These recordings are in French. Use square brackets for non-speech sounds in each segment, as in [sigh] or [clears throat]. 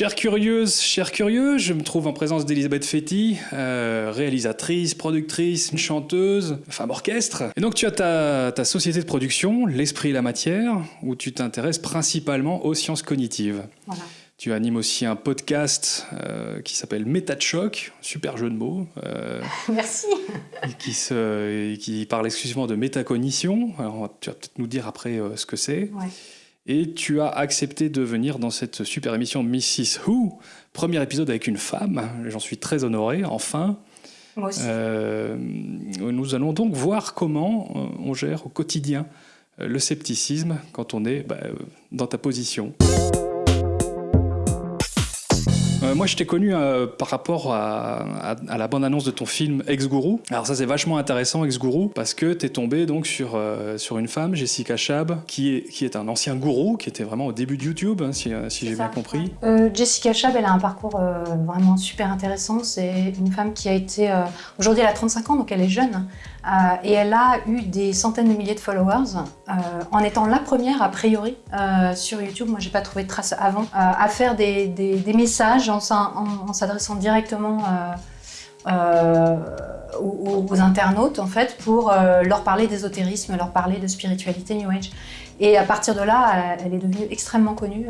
Chère curieuse, chère curieux, je me trouve en présence d'Elisabeth Fetty, euh, réalisatrice, productrice, chanteuse, femme orchestre. Et donc tu as ta, ta société de production, L'Esprit et la Matière, où tu t'intéresses principalement aux sciences cognitives. Voilà. Tu animes aussi un podcast euh, qui s'appelle Méta de choc, super jeu de mots, euh, [laughs] Merci. qui, se, qui parle exclusivement de métacognition. Alors tu vas peut-être nous dire après euh, ce que c'est. Ouais. Et tu as accepté de venir dans cette super émission Mrs. Who, premier épisode avec une femme. J'en suis très honoré, enfin. Moi aussi. Euh, nous allons donc voir comment euh, on gère au quotidien euh, le scepticisme quand on est bah, dans ta position. Euh, moi, je t'ai connu euh, par rapport à, à- à la bande-annonce de ton film Ex-Gourou. Alors ça, c'est vachement intéressant, Ex-Gourou, parce que t'es tombé donc sur, euh, sur une femme, Jessica Chab, qui est, qui est un ancien gourou, qui était vraiment au début de YouTube, hein, si, si j'ai bien compris. Jessica Chab, elle a un parcours vraiment super intéressant. C'est une femme qui a été. Aujourd'hui, elle a 35 ans, donc elle est jeune. Euh, et elle a eu des centaines de milliers de followers euh, en étant la première, a priori, euh, sur YouTube. Moi, j'ai pas trouvé de traces avant, à faire des, messages en, s'adressant directement. aux, internautes en fait pour leur parler d'ésotérisme, leur parler de spiritualité New Age. Et à partir de là, elle, est devenue extrêmement connue.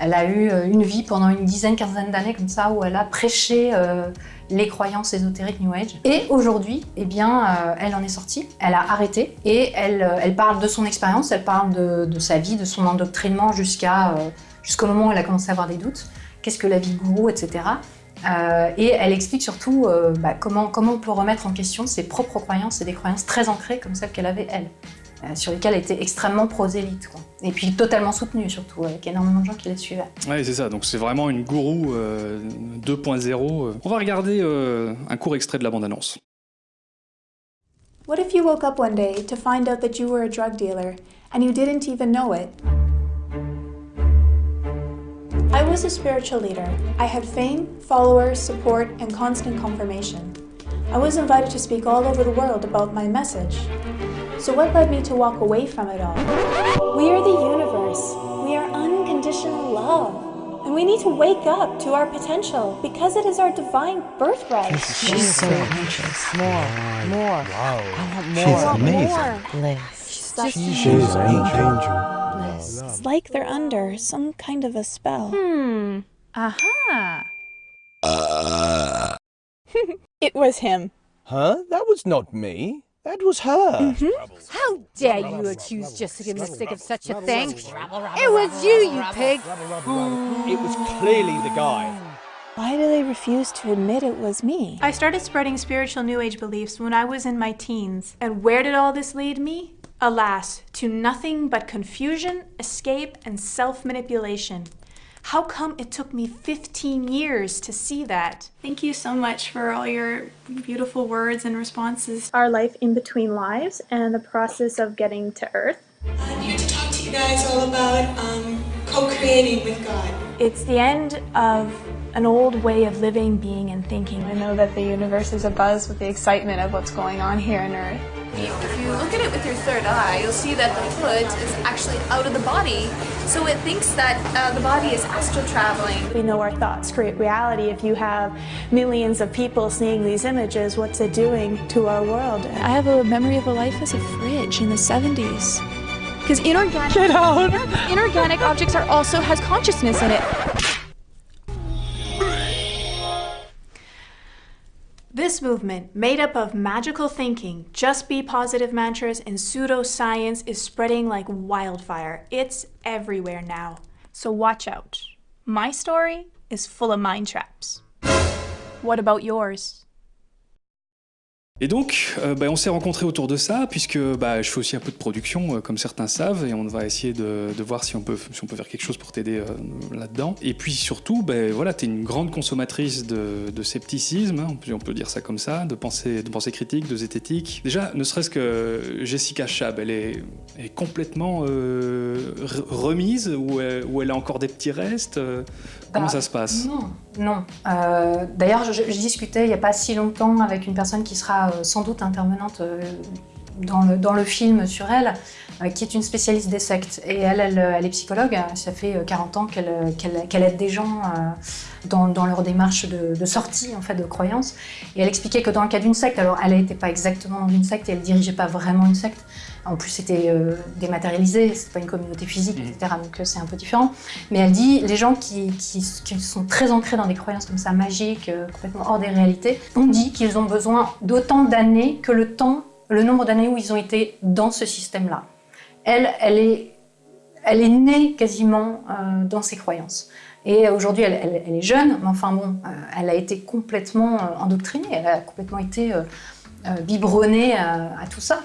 Elle a eu euh, une vie pendant une dizaine, quinzaine d'années comme ça où elle a prêché euh, les croyances ésotériques New Age. Et aujourd'hui, eh bien, euh, elle en est sortie. Elle a arrêté et elle, elle parle de son expérience, elle parle de, sa vie, de son endoctrinement jusqu'au moment où elle a commencé à avoir des doutes. Qu'est-ce que la vie gourou, etc. Et elle explique surtout bah, comment, comment on peut remettre en question ses propres croyances et des croyances très ancrées comme celles qu'elle avait elle, sur lesquelles elle était extrêmement prosélyte. quoi. Et puis totalement soutenue surtout, avec énormément de gens qui la suivaient. Ouais, c'est ça. Donc c'est vraiment une gourou euh, 2.0. euh. On va regarder euh, un court extrait de la bande-annonce. What if you woke up one day to find out that you were a drug dealer and you didn't even know it? I was a spiritual leader. I had fame, followers, support, and constant confirmation. I was invited to speak all over the world about my message. So, what led me to walk away from it all? We are the universe. We are unconditional love. And we need to wake up to our potential because it is our divine birthright. She's so anxious. More, more. Wow. I want more. I want amazing. more. Bliss. Just She's an angel. Bliss. It's like they're under some kind of a spell. Hmm. Aha. [laughs] It was him. Huh? That was not me. That was her. Mm-hmm. How dare you accuse Jessica Mystic of such a thing? It was you, you pig. Hmm. It was clearly the guy. Why do they refuse to admit it was me? I started spreading spiritual New Age beliefs when I was in my teens. And where did all this lead me? Alas, to nothing but confusion, escape, and self manipulation. How come it took me 15 years to see that? Thank you so much for all your beautiful words and responses. Our life in between lives and the process of getting to Earth. I'm here to talk to you guys all about um, co-creating with God. It's the end of an old way of living, being, and thinking. I know that the universe is abuzz with the excitement of what's going on here on Earth. If you look at it with your third eye, you'll see that the foot is actually out of the body, so it thinks that uh, the body is astral traveling. We know our thoughts create reality. If you have millions of people seeing these images, what's it doing to our world? I have a memory of a life as a fridge in the 70s. Because inorganic, [laughs] inorganic objects are also has consciousness in it. This movement, made up of magical thinking, just be positive mantras, and pseudoscience, is spreading like wildfire. It's everywhere now. So watch out. My story is full of mind traps. What about yours? Et donc, euh, bah, on s'est rencontrés autour de ça, puisque bah, je fais aussi un peu de production, euh, comme certains savent, et on va essayer de, de voir si on, peut, si on peut faire quelque chose pour t'aider euh, là-dedans. Et puis surtout, bah, voilà, tu es une grande consommatrice de, de scepticisme, hein, on, peut, on peut dire ça comme ça, de pensée, de pensée critique, de zététique. Déjà, ne serait-ce que Jessica Chab, elle est, elle est complètement re- remise, ou elle, a encore des petits restes Comment Bah, ça se passe? Non, non. Euh, D'ailleurs, je, discutais il n'y a pas si longtemps avec une personne qui sera euh, sans doute intervenante euh, dans, le, film sur elle. qui est une spécialiste des sectes. Et elle, elle, est psychologue, ça fait 40 ans qu'elle aide des gens dans, dans leur démarche de, sortie en fait, de croyances. Et elle expliquait que dans le cas d'une secte, alors elle n'était pas exactement dans une secte et elle dirigeait pas vraiment une secte. En plus, c'était euh, dématérialisé, c'est pas une communauté physique, etc. Donc euh, c'est un peu différent. Mais elle dit, les gens qui, qui- qui sont très ancrés dans des croyances comme ça, magiques, euh, complètement hors des réalités, on dit qu'ils ont besoin d'autant d'années que le temps, le nombre d'années où ils ont été dans ce système-là. Elle, elle est, elle est née quasiment euh, dans ses croyances. Et aujourd'hui, elle, elle- elle est jeune, mais enfin bon, euh, elle a été complètement endoctrinée, elle a complètement été euh, biberonnée à, à tout ça,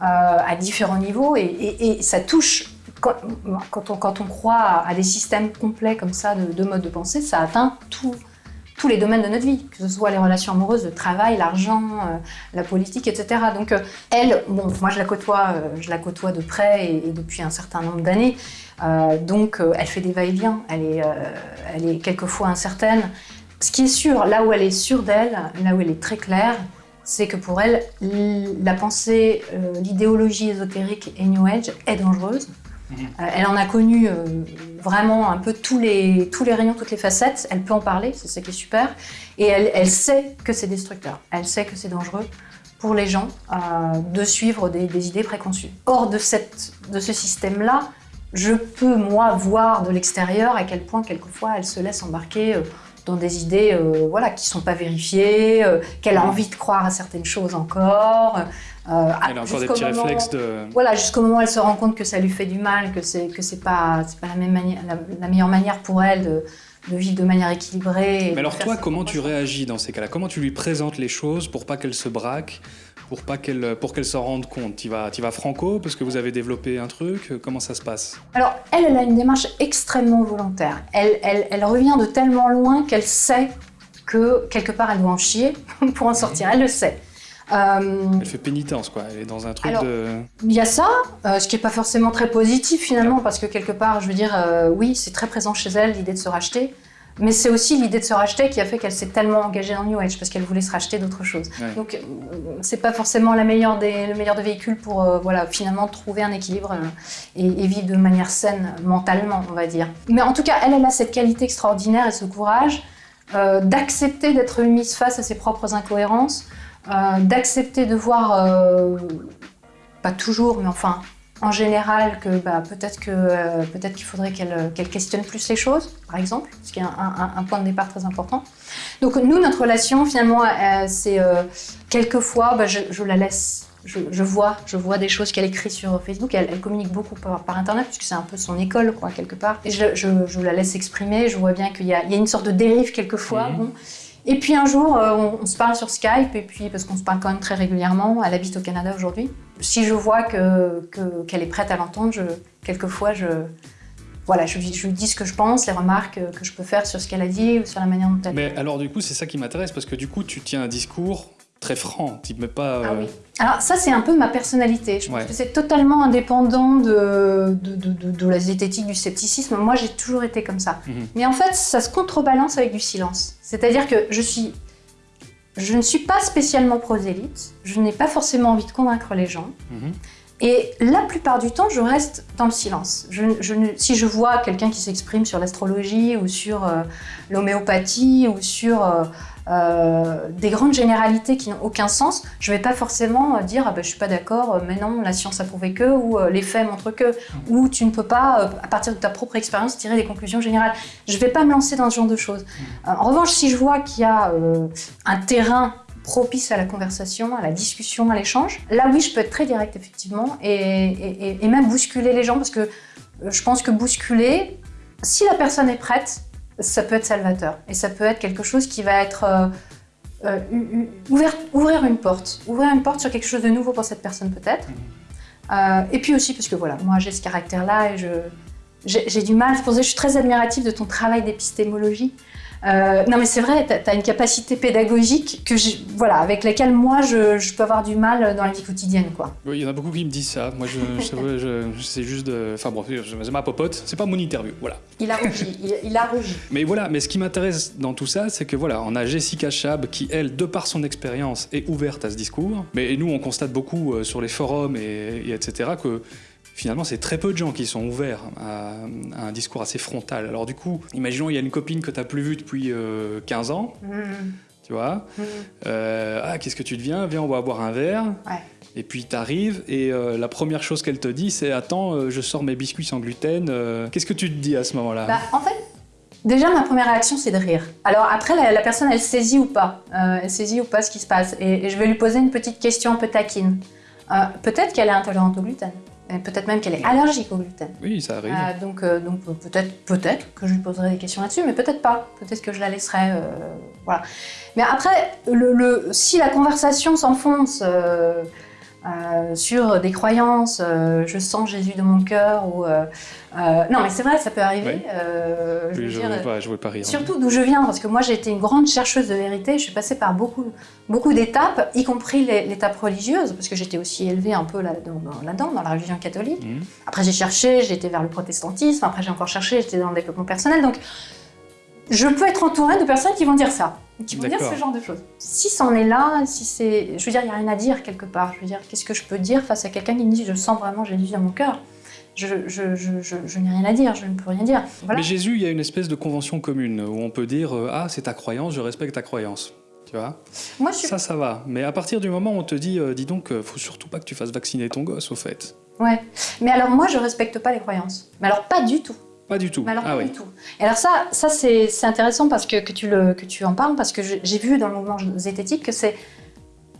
à différents niveaux, et, ça touche, quand, on, croit à, des systèmes complets comme ça de, de mode de pensée, ça atteint tous les domaines de notre vie, que ce soit les relations amoureuses, le travail, l'argent, euh, la politique, etc. Donc euh, elle, bon, moi je la côtoie, euh, je la côtoie de près et, depuis un certain nombre d'années. Euh, donc euh, elle fait des va-et-vient, euh, elle est quelquefois incertaine. Ce qui est sûr, là où elle est sûre d'elle, là où elle est très claire, c'est que pour elle, la pensée, euh, l'idéologie ésotérique et New Age est dangereuse. Euh, elle en a connu euh, vraiment un peu tous les, tous les rayons, toutes les facettes. Elle peut en parler, c'est ça qui est super. Et elle, elle sait que c'est destructeur. Elle sait que c'est dangereux pour les gens de suivre des, des idées préconçues. Hors de, cette, de ce système-là, je peux, moi, voir de l'extérieur à quel point, quelquefois, elle se laisse embarquer dans des idées euh, voilà, qui ne sont pas vérifiées, euh, qu'elle a envie de croire à certaines choses encore. euh, Elle a encore des petits moment- réflexes de... voilà, jusqu'au moment où elle se rend compte que ça lui fait du mal, que que c'est pas pas la même manière, la, la meilleure manière pour elle de, de vivre de manière équilibrée. Mais alors toi, comment tu réagis dans ces cas-là? Comment tu lui présentes les choses pour pas qu'elle se braque pour pas qu'elle pour qu'elle s'en rende compte Tu vas, tu vas franco parce que vous avez développé un truc Comment ça se passe? Alors, elle, elle a une démarche extrêmement volontaire. Elle, elle, elle revient de tellement loin qu'elle sait que quelque part elle doit en chier [laughs] pour en sortir. Elle le sait. Euh, Elle fait pénitence quoi. Elle est dans un truc Alors, de. Il y a ça, euh, ce qui n'est pas forcément très positif finalement, parce que quelque part, je veux dire, euh, oui, c'est très présent chez elle l'idée de se racheter, mais c'est aussi l'idée de se racheter qui a fait qu'elle s'est tellement engagée dans New Age, parce qu'elle voulait se racheter d'autres choses. Ouais. Donc, euh, c'est pas forcément la meilleure des, le meilleur des véhicules pour, euh, voilà, finalement trouver un équilibre euh, et, et vivre de manière saine mentalement, on va dire. Mais en tout cas, elle, elle a cette qualité extraordinaire et ce courage euh, d'accepter d'être mise face à ses propres incohérences, euh, d'accepter de voir, pas toujours, mais enfin en général, que bah, peut-être que euh, peut-être qu'il faudrait qu'elle qu'elle questionne plus les choses, par exemple, ce qui est un, un- un point de départ très important. Donc nous, notre relation, finalement, euh, c'est euh, quelquefois, bah, je, je la laisse. Je, je vois, je vois des choses qu'elle écrit sur Facebook. Elle, elle communique beaucoup par, par Internet, puisque c'est un peu son école, quoi, quelque part. Et je, la laisse exprimer. Je vois bien qu'il y, y a une sorte de dérive quelquefois. bon. Et puis un jour, euh, on, se parle sur Skype, et puis parce qu'on se parle quand même très régulièrement. Elle habite au Canada aujourd'hui. Si je vois que que- qu'elle est prête à l'entendre, quelquefois je voilà, je, lui- dis ce que je pense, les remarques que je peux faire sur ce qu'elle a dit ou sur la manière dont elle. Mais alors du coup, c'est ça qui m'intéresse parce que du coup, tu tiens un discours très franc. Tu mets pas. Ah euh, oui. Alors ça, c'est un peu ma personnalité. Je pense Ouais. que c'est totalement indépendant de, de, de- la zététique, du scepticisme. Moi, j'ai toujours été comme ça. Mhm. Mais en fait, ça se contrebalance avec du silence. C'est-à-dire que je suis... Je ne suis pas spécialement prosélyte. Je n'ai pas forcément envie de convaincre les gens. mhm. Et la plupart du temps, je reste dans le silence. Je, je ne- si je vois quelqu'un qui s'exprime sur l'astrologie ou sur euh, l'homéopathie ou sur euh, euh, des grandes généralités qui n'ont aucun sens, je ne vais pas forcément euh, dire ah ben, je suis pas d'accord, euh, mais non, la science a prouvé que, ou les faits montrent que, ou tu ne peux pas, à partir de ta propre expérience, tirer des conclusions générales. Je ne vais pas me lancer dans ce genre de choses. Euh, en revanche, si je vois qu'il y a euh, un terrain propice à la conversation, à la discussion, à l'échange. Là, oui, je peux être très directe, effectivement, et, et- et- et même bousculer les gens, parce que je pense que bousculer, si la personne est prête, ça peut être salvateur. Et ça peut être quelque chose qui va être... euh, euh, ouvrir une porte. Ouvrir une porte sur quelque chose de nouveau pour cette personne, peut-être. Euh, et puis aussi, parce que voilà, moi, j'ai ce caractère-là, et je... J'ai j'ai du mal, c'est pour ça que je suis très admirative de ton travail d'épistémologie. Euh, non mais c'est vrai, tu as, une capacité pédagogique que voilà, avec laquelle moi je, je peux avoir du mal dans la vie quotidienne. Quoi. Oui, il y en a beaucoup qui me disent ça. Moi, je, je, je- je- c'est juste de. Enfin bon, c'est ma popote. C'est pas mon interview. Voilà. Il a rougi, il, il a rougi. [laughs] Mais voilà, mais ce qui m'intéresse dans tout ça, c'est que voilà, on a Jessica Chab qui, elle, de par son expérience, est ouverte à ce discours. Mais nous, on constate beaucoup euh, sur les forums et, et etc. que finalement, c'est très peu de gens qui sont ouverts à, à un discours assez frontal. Alors du coup, imaginons, il y a une copine que tu n'as plus vue depuis euh, 15 ans, Mhm. tu vois. Mhm. Euh, ah, qu'est-ce que tu deviens? Viens, on va boire un verre. Ouais. Et puis t'arrives et euh, la première chose qu'elle te dit, c'est Attends, euh, je sors mes biscuits sans gluten. euh, Qu'est-ce que tu te dis à ce moment-là? Bah, en fait, déjà ma première réaction c'est de rire. Alors après, la, la personne elle saisit ou pas, Euh, elle saisit ou pas ce qui se passe. Et, et je vais lui poser une petite question un peu taquine. Euh, peut-être qu'elle est intolérante au gluten. Peut-être même qu'elle est allergique au gluten. Oui, ça arrive. Euh, donc, euh, donc euh, peut-être, que je lui poserai des questions là-dessus, mais peut-être pas. Peut-être que je la laisserai, euh, voilà. Mais après, le, le- si la conversation s'enfonce euh, sur des croyances, euh, je sens Jésus de mon cœur ou euh, non, mais c'est vrai, ça peut arriver. Je veux je dire, voulais pas, je pas rire. Surtout d'où je viens, parce que moi j'ai été une grande chercheuse de vérité, je suis passée par beaucoup, beaucoup d'étapes, y compris l'étape religieuse, parce que j'étais aussi élevée un peu là-dedans, dans, dans la religion catholique. Mhm. Après j'ai cherché, j'ai été vers le protestantisme, après j'ai encore cherché, j'étais dans le développement personnel, donc je peux être entourée de personnes qui vont dire ça, qui vont dire ce genre de choses. Si c'en est là, si c'est... Je veux dire, il n'y a rien à dire quelque part, je veux dire, qu'est-ce que je peux dire face à quelqu'un qui me dit « je sens vraiment Jésus dans mon cœur » je, je, je, je, je n'ai rien à dire, je ne peux rien dire. Voilà. Mais Jésus, il y a une espèce de convention commune où on peut dire euh, Ah, c'est ta croyance, je respecte ta croyance. Tu vois? Moi, je suis Ça, ça va. Mais à partir du moment où on te dit euh, Dis donc, euh, faut surtout pas que tu fasses vacciner ton gosse, au fait. Ouais. Mais alors moi, je respecte pas les croyances. Mais alors pas du tout. Pas du tout. Mais alors ah pas oui. du tout. Et alors ça, ça c'est intéressant parce que, que, tu le, que tu en parles, parce que j'ai vu dans le mouvement zététique que c'est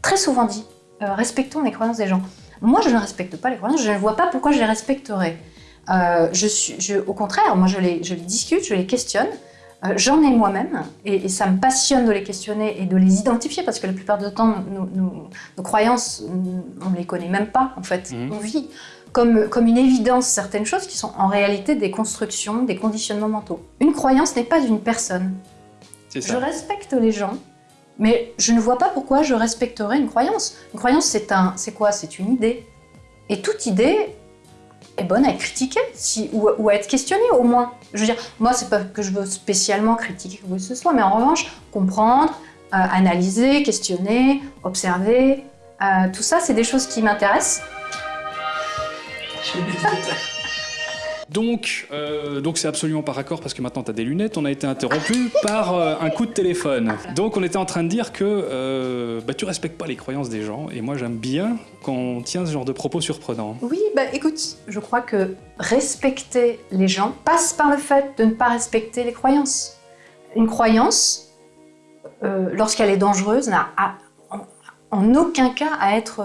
très souvent dit. euh, respectons les croyances des gens. Moi, je ne respecte pas les croyances, je ne vois pas pourquoi je les respecterais. Euh, je suis, je- au contraire, moi, je les, je les discute, je les questionne. Euh, J'en ai moi-même, et, et ça me passionne de les questionner et de les identifier, parce que la plupart du temps, nos, nos- nos croyances, on ne les connaît même pas, en fait. Mhm. On vit comme, comme une évidence certaines choses qui sont en réalité des constructions, des conditionnements mentaux. Une croyance n'est pas une personne. Je respecte les gens, mais je ne vois pas pourquoi je respecterais une croyance. Une croyance, c'est un, c'est quoi? C'est une idée. Et toute idée est bonne à être critiquée, si, ou, ou à être questionnée au moins. Je veux dire, moi, c'est pas que je veux spécialement critiquer quoi que ce soit, mais en revanche, comprendre, euh, analyser, questionner, observer, euh, tout ça, c'est des choses qui m'intéressent. [laughs] Donc, euh, donc c'est absolument par accord parce que maintenant tu as des lunettes. On a été interrompu par euh, un coup de téléphone. Donc, on était en train de dire que euh, bah, tu respectes pas les croyances des gens. Et moi, j'aime bien quand on tient ce genre de propos surprenants. Oui, bah écoute, je crois que respecter les gens passe par le fait de ne pas respecter les croyances. Une croyance, euh, lorsqu'elle est dangereuse, n'a en, aucun cas à être,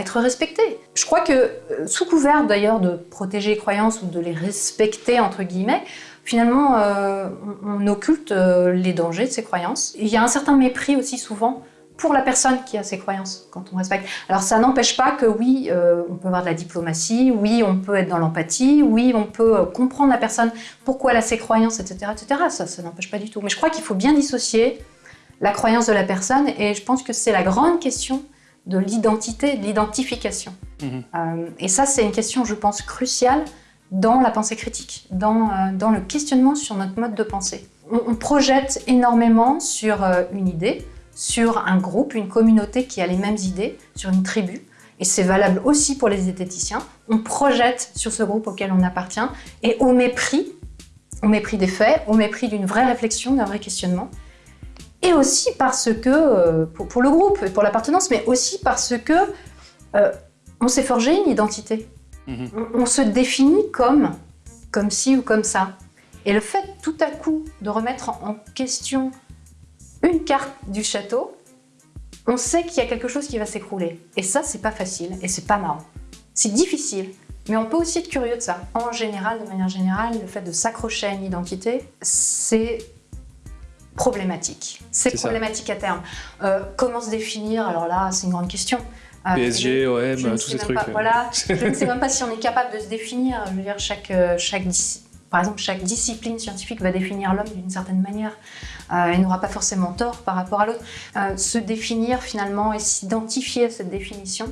être respectée. Je crois que, euh, sous couvert d'ailleurs de protéger les croyances ou de les respecter, entre guillemets, finalement, euh, on, occulte euh, les dangers de ces croyances. Il y a un certain mépris aussi souvent pour la personne qui a ses croyances quand on respecte. Alors ça n'empêche pas que oui, on peut avoir de la diplomatie, oui, on peut être dans l'empathie, oui, on peut comprendre la personne, pourquoi elle a ses croyances, etc. etc. Ça, ça n'empêche pas du tout. Mais je crois qu'il faut bien dissocier la croyance de la personne et je pense que c'est la grande question de l'identité, de l'identification. Mhm. Euh, et ça, c'est une question, je pense, cruciale dans la pensée critique, dans, euh, dans le questionnement sur notre mode de pensée. On, on projette énormément sur euh, une idée, sur un groupe, une communauté qui a les mêmes idées, sur une tribu. Et c'est valable aussi pour les zététiciens. On projette sur ce groupe auquel on appartient et au mépris, au mépris des faits, au mépris d'une vraie réflexion, d'un vrai questionnement. Et aussi parce que, euh, pour, pour le groupe pour l'appartenance, mais aussi parce que euh, on s'est forgé une identité. Mhm. On, on se définit comme, comme ci ou comme ça. Et le fait tout à coup de remettre en, en question une carte du château, on sait qu'il y a quelque chose qui va s'écrouler. Et ça, c'est pas facile et c'est pas marrant. C'est difficile, mais on peut aussi être curieux de ça. En général, de manière générale, le fait de s'accrocher à une identité, c'est problématique. C'est ça. problématique à terme. Euh, comment se définir? Alors là, c'est une grande question. Euh, PSG, OM, je ne tous sais ces trucs. pas- euh. voilà, je ne sais [laughs] même pas si on est capable de se définir. Je veux dire, chaque, euh, chaque par exemple, chaque discipline scientifique va définir l'homme d'une certaine manière. Euh, il n'aura pas forcément tort par rapport à l'autre. Se définir finalement et s'identifier à cette définition.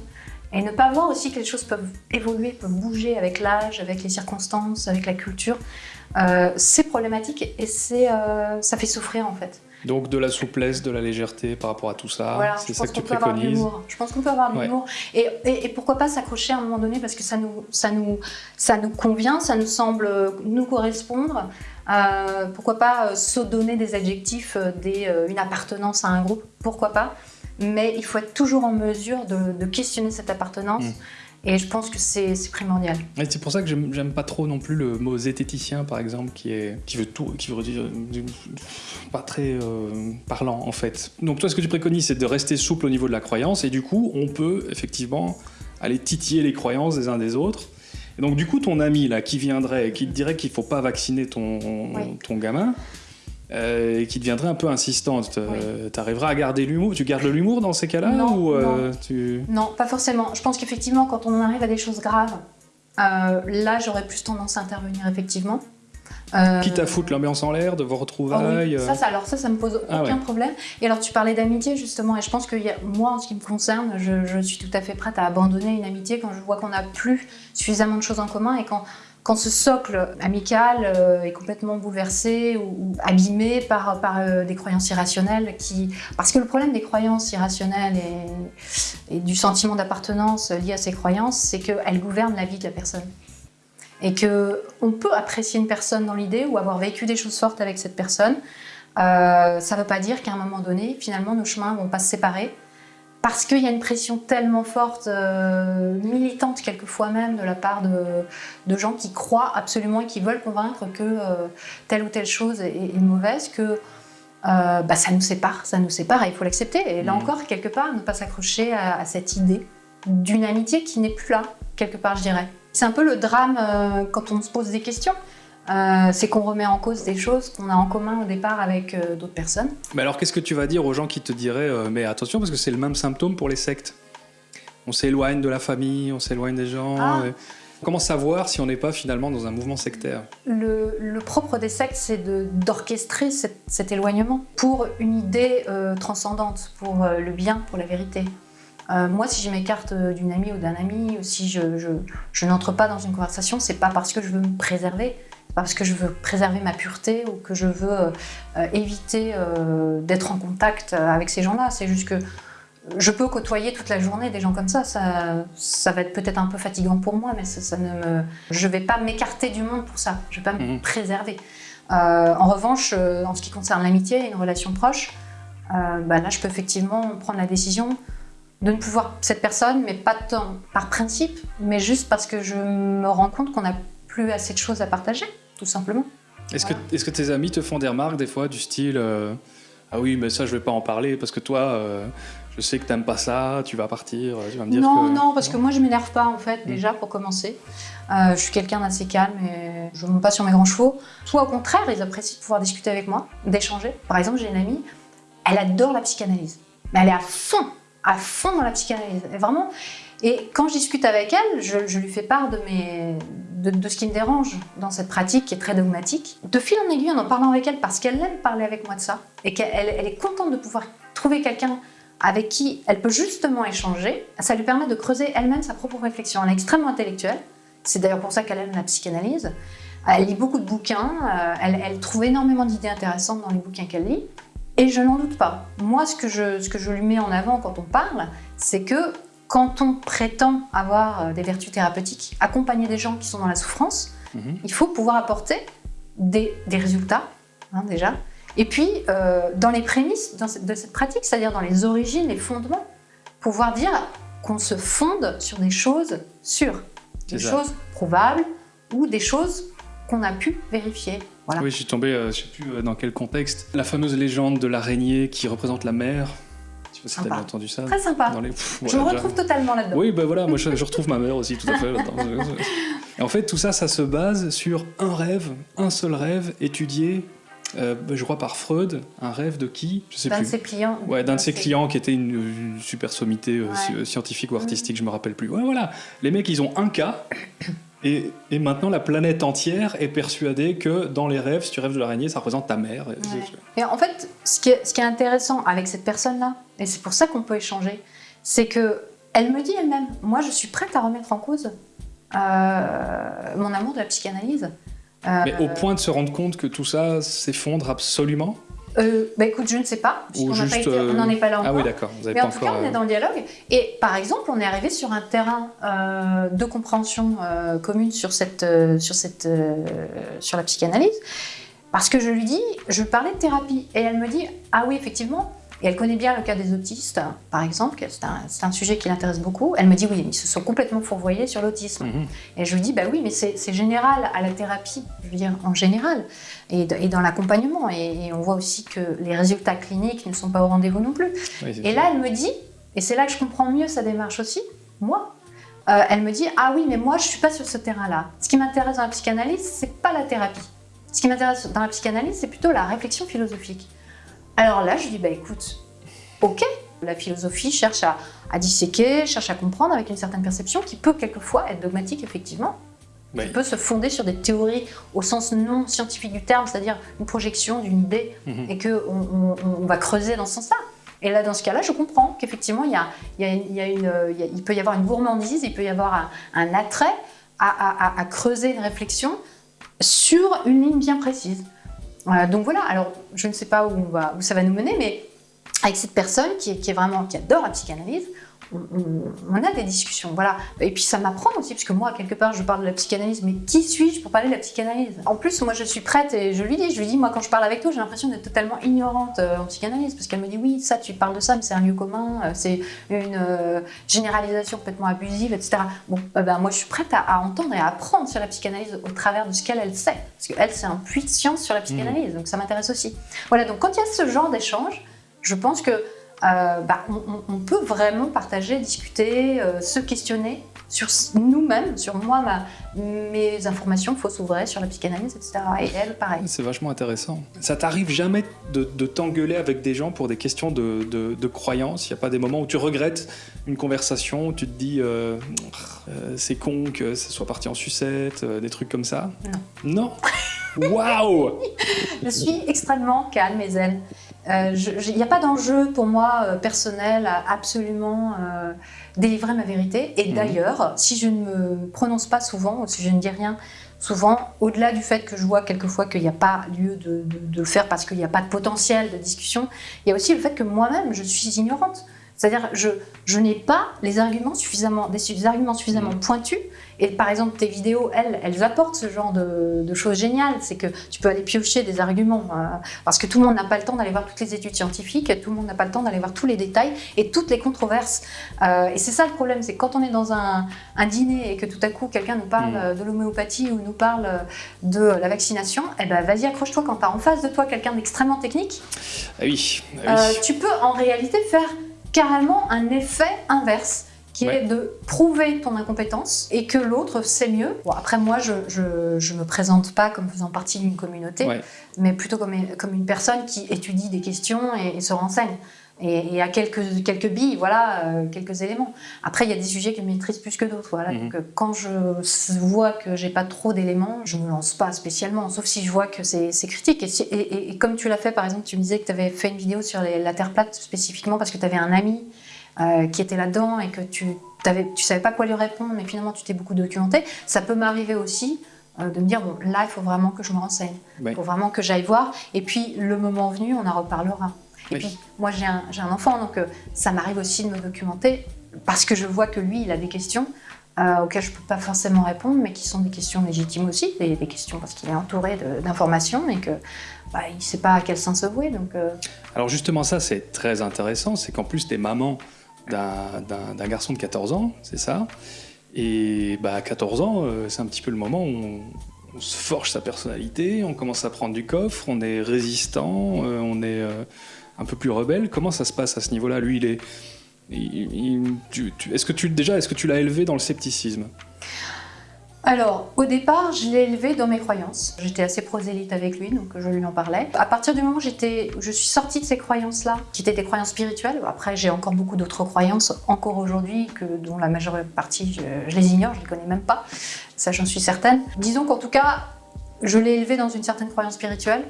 Et ne pas voir aussi que les choses peuvent évoluer, peuvent bouger avec l'âge, avec les circonstances, avec la culture. Euh, c'est problématique et c'est, euh, ça fait souffrir en fait. Donc de la souplesse, de la légèreté par rapport à tout ça, Voilà, c'est ça que tu préconises. Je pense qu'on peut avoir de Ouais. l'humour. Et, et- et pourquoi pas s'accrocher à un moment donné parce que ça nous, ça nous, ça nous convient, ça nous semble nous correspondre. Euh, pourquoi pas se donner des adjectifs, des, une appartenance à un groupe, pourquoi pas? Mais il faut être toujours en mesure de, de questionner cette appartenance. Mm. Et je pense que c'est primordial. Et c'est pour ça que j'aime pas trop non plus le mot zététicien, par exemple, qui, est, qui veut tout, qui veut dire euh, pas très euh, parlant en fait. Donc toi, ce que tu préconises, c'est de rester souple au niveau de la croyance, et du coup, on peut effectivement aller titiller les croyances des uns des autres. Et donc du coup, ton ami là, qui viendrait, et qui te dirait qu'il faut pas vacciner ton, Oui. ton gamin. Euh, et qui deviendrait un peu insistante. Tu arriveras à garder l'humour? Tu gardes l'humour dans ces cas-là Non, ou euh, non. tu... Non, pas forcément. Je pense qu'effectivement, quand on en arrive à des choses graves, euh, là, j'aurais plus tendance à intervenir, effectivement. Euh, Quitte à foutre l'ambiance en l'air, de vos oui, retrouvailles. euh, ça, ça, alors ça, ça me pose aucun Ah ouais. problème. Et alors, tu parlais d'amitié, justement, et je pense que y a- moi, en ce qui me concerne, je, je suis tout à fait prête à abandonner une amitié quand je vois qu'on n'a plus suffisamment de choses en commun et quand, quand ce socle amical euh, est complètement bouleversé ou, abîmé par, par euh, des croyances irrationnelles qui... Parce que le problème des croyances irrationnelles et, du sentiment d'appartenance lié à ces croyances, c'est qu'elles gouvernent la vie de la personne et que on peut apprécier une personne dans l'idée ou avoir vécu des choses fortes avec cette personne. Euh, ça ne veut pas dire qu'à un moment donné, finalement, nos chemins vont pas se séparer parce qu'il y a une pression tellement forte, euh, militante quelquefois même, de la part de, de gens qui croient absolument et qui veulent convaincre que euh, telle ou telle chose est, est mauvaise, que euh, bah, ça nous sépare, ça nous sépare et il faut l'accepter. Et là Mhm. encore, quelque part, ne pas s'accrocher à, à cette idée d'une amitié qui n'est plus là, quelque part, je dirais. C'est un peu le drame quand on se pose des questions. Euh, c'est qu'on remet en cause des choses qu'on a en commun au départ avec euh, d'autres personnes. Mais alors, qu'est-ce que tu vas dire aux gens qui te diraient euh, Mais attention, parce que c'est le même symptôme pour les sectes. On s'éloigne de la famille, on s'éloigne des gens. Ah. et- Comment savoir si on n'est pas finalement dans un mouvement sectaire? Le, le propre des sectes, c'est d'orchestrer cet, cet éloignement pour une idée transcendante, pour le bien, pour la vérité. Euh, moi, si je m'écarte d'une amie ou d'un ami, ou si je, je- je n'entre pas dans une conversation, c'est pas parce que je veux me préserver, parce que je veux préserver ma pureté ou que je veux euh, éviter euh, d'être en contact euh, avec ces gens-là. C'est juste que je peux côtoyer toute la journée des gens comme ça. Ça, ça va être peut-être un peu fatigant pour moi, mais ça, ça ne me... je vais pas m'écarter du monde pour ça. Je vais pas me Mhm. préserver. Euh, en revanche, en ce qui concerne l'amitié et une relation proche, bah là, je peux effectivement prendre la décision de ne plus voir cette personne, mais pas tant par principe, mais juste parce que je me rends compte qu'on n'a plus assez de choses à partager, tout simplement. Est-ce que, est que tes amis te font des remarques des fois du style euh, Ah oui, mais ça, je vais pas en parler parce que toi, euh, je sais que t'aimes pas ça, tu vas partir, tu vas me dire non, que. non, parce que moi je m'énerve pas en fait, Mm. déjà pour commencer. Euh, je suis quelqu'un d'assez calme et je ne monte pas sur mes grands chevaux. Soit au contraire, ils apprécient de pouvoir discuter avec moi, d'échanger. Par exemple, j'ai une amie, elle adore la psychanalyse. Mais elle est à fond, à fond dans la psychanalyse. Et vraiment. Et quand je discute avec elle, je, je lui fais part de, mes, de, ce qui me dérange dans cette pratique qui est très dogmatique. De fil en aiguille, en en parlant avec elle, parce qu'elle aime parler avec moi de ça, et qu'elle elle est contente de pouvoir trouver quelqu'un avec qui elle peut justement échanger, ça lui permet de creuser elle-même sa propre réflexion. Elle est extrêmement intellectuelle, c'est d'ailleurs pour ça qu'elle aime la psychanalyse. Elle lit beaucoup de bouquins, euh, elle, elle trouve énormément d'idées intéressantes dans les bouquins qu'elle lit, et je n'en doute pas. Moi, ce que, je, ce que je lui mets en avant quand on parle, c'est que quand on prétend avoir euh, des vertus thérapeutiques, accompagner des gens qui sont dans la souffrance, Mhm. il faut pouvoir apporter des, des résultats, hein, déjà. Et puis, euh, dans les prémices cette- de cette pratique, c'est-à-dire dans les origines, les fondements, pouvoir dire qu'on se fonde sur des choses sûres, des ça. choses prouvables ou des choses qu'on a pu vérifier. Voilà. Oui, je suis tombé, euh, je sais plus dans quel contexte. La fameuse légende de l'araignée qui représente la mer. Sais si t'as entendu ça. Très sympa. Dans les- Pff, Je me déjà. retrouve totalement là-dedans. Oui, ben voilà, moi je, je retrouve ma mère aussi, tout à fait. là-dedans. [laughs] Et en fait, tout ça, ça se base sur un rêve, un seul rêve, étudié, euh, je crois par Freud, un rêve de qui? Je sais D'un de ses clients. Ouais, d'un de ses clients qui était une, une super sommité euh, Ouais. scientifique ou artistique, je me rappelle plus. Ouais, voilà. Les mecs, ils ont un cas. Et, et maintenant, la planète entière est persuadée que dans les rêves, si tu rêves de l'araignée, ça représente ta mère. Et en fait, ce qui est, ce qui est intéressant avec cette personne-là, et c'est pour ça qu'on peut échanger, c'est que elle me dit elle-même, moi je suis prête à remettre en cause euh, mon amour de la psychanalyse. Euh, Mais au point de se rendre compte que tout ça s'effondre absolument? Euh, bah écoute, je ne sais pas, puisqu'on euh, n'en est pas là Ah encore. oui, d'accord. Vous avez Mais en tout cas, on euh, est dans le dialogue. Et par exemple, on est arrivé sur un terrain euh, de compréhension euh, commune sur, cette, euh, sur, cette, euh, sur la psychanalyse. Parce que je lui dis, je parlais de thérapie. Et elle me dit, ah oui, effectivement. Et elle connaît bien le cas des autistes, par exemple. C'est un, sujet qui l'intéresse beaucoup. Elle me dit, oui, ils se sont complètement fourvoyés sur l'autisme. Mhm. Et je lui dis, bah oui, mais c'est général à la thérapie, je veux dire, en général, et, de- et dans l'accompagnement. Et, et on voit aussi que les résultats cliniques ne sont pas au rendez-vous non plus. oui, Et là, elle me dit, et c'est là que je comprends mieux sa démarche aussi, moi, euh, elle me dit, ah oui, mais moi, je suis pas sur ce terrain-là. Ce qui m'intéresse dans la psychanalyse, c'est pas la thérapie. Ce qui m'intéresse dans la psychanalyse, c'est plutôt la réflexion philosophique. Alors là, je dis, bah écoute, ok, la philosophie cherche à, à disséquer, cherche à comprendre avec une certaine perception qui peut quelquefois être dogmatique, effectivement, Oui. qui peut se fonder sur des théories au sens non scientifique du terme, c'est-à-dire une projection d'une idée Mhm. et qu'on on, on va creuser dans ce sens-là. Et là, dans ce cas-là, je comprends qu'effectivement, il, peut y avoir une gourmandise, il peut y avoir un, un attrait à- à creuser une réflexion sur une ligne bien précise. Voilà, donc voilà, alors je ne sais pas où, on ça va nous mener, mais avec cette personne qui est vraiment, qui adore la psychanalyse, on, a des discussions, voilà. Et puis ça m'apprend aussi, parce que moi, quelque part, je parle de la psychanalyse, mais qui suis-je pour parler de la psychanalyse? En plus, moi, je suis prête et je lui dis, je lui dis, moi, quand je parle avec toi, j'ai l'impression d'être totalement ignorante euh, en psychanalyse, parce qu'elle me dit, oui, ça, tu parles de ça, mais c'est un lieu commun, euh, c'est une euh, généralisation complètement abusive, etc. Bon, euh, ben, moi, je suis prête à, à entendre et à apprendre sur la psychanalyse au travers de ce qu'elle, elle sait, parce qu'elle, c'est un puits de science sur la psychanalyse, donc ça m'intéresse aussi. Voilà, donc quand il y a ce genre d'échange, je pense que euh, bah, on, peut vraiment partager, discuter, euh, se questionner sur nous-mêmes, sur moi, ma- mes informations fausses ou vraies sur la psychanalyse, etc. Et elle, pareil. C'est vachement intéressant. Ça t'arrive jamais de, de t'engueuler avec des gens pour des questions de, de, de croyances Il n'y a pas des moments où tu regrettes une conversation, où tu te dis euh, c'est con que ça soit parti en sucette, des trucs comme ça? Non. Non? [laughs] Waouh Je suis extrêmement calme et zen. Euh, Il n'y a pas d'enjeu pour moi euh, personnel à absolument euh, délivrer ma vérité. Et Mhm. d'ailleurs, si je ne me prononce pas souvent, ou si je ne dis rien souvent, au-delà du fait que je vois quelquefois qu'il n'y a pas lieu de, de- de le faire parce qu'il n'y a pas de potentiel de discussion, il y a aussi le fait que moi-même, je suis ignorante. C'est-à-dire, je, je n'ai pas les arguments suffisamment, des, arguments suffisamment pointus. Et par exemple, tes vidéos, elles, elles apportent ce genre de, de choses géniales. C'est que tu peux aller piocher des arguments. euh, parce que tout le monde n'a pas le temps d'aller voir toutes les études scientifiques, tout le monde n'a pas le temps d'aller voir tous les détails et toutes les controverses. Euh, et c'est ça le problème, c'est que quand on est dans un, un dîner et que tout à coup quelqu'un nous parle euh, de l'homéopathie ou nous parle de la vaccination, eh ben vas-y accroche-toi quand tu as en face de toi quelqu'un d'extrêmement technique. Ah oui, ah oui. Euh, tu peux en réalité faire carrément un effet inverse qui Ouais. est de prouver ton incompétence et que l'autre sait mieux. Bon, après, moi, je, je, je me présente pas comme faisant partie d'une communauté, Ouais. mais plutôt comme, comme une personne qui étudie des questions et, et se renseigne. Et, et a quelques, quelques billes, voilà, euh, quelques éléments. Après, il y a des sujets que je maîtrise plus que d'autres. Voilà. Mhm. Donc, quand je vois que j'ai pas trop d'éléments, je me lance pas spécialement, sauf si je vois que c'est critique. Et, si- et- et- et comme tu l'as fait, par exemple, tu me disais que tu avais fait une vidéo sur les- la Terre plate spécifiquement parce que tu avais un ami euh, qui était là-dedans et que tu tu savais pas quoi lui répondre, mais finalement tu t'es beaucoup documenté. Ça peut m'arriver aussi euh, de me dire bon là il faut vraiment que je me renseigne, il Ouais. faut vraiment que j'aille voir. Et puis le moment venu, on en reparlera. Et Oui. puis moi j'ai un, un enfant donc euh, ça m'arrive aussi de me documenter parce que je vois que lui il a des questions. euh, auxquelles je ne peux pas forcément répondre, mais qui sont des questions légitimes aussi, des, des questions parce qu'il est entouré d'informations et que bah, il ne sait pas à quel sens se vouer. Donc, euh, Alors justement ça c'est très intéressant, c'est qu'en plus t'es maman d'un- garçon de 14 ans, c'est ça Et bah à 14 ans, c'est un petit peu le moment où on, on se forge sa personnalité, on commence à prendre du coffre, on est résistant, euh, on est euh, un peu plus rebelle. Comment ça se passe à ce niveau-là? Lui, il est... est-ce que tu déjà, est-ce que tu l'as élevé dans le scepticisme? Alors, au départ, je l'ai élevé dans mes croyances. J'étais assez prosélyte avec lui, donc je lui en parlais. À partir du moment où je suis sortie de ces croyances-là, qui étaient des croyances spirituelles, après j'ai encore beaucoup d'autres croyances, encore aujourd'hui, dont la majeure partie, je, les ignore, je les connais même pas. Ça, j'en suis certaine. Disons qu'en tout cas, je l'ai élevé dans une certaine croyance spirituelle.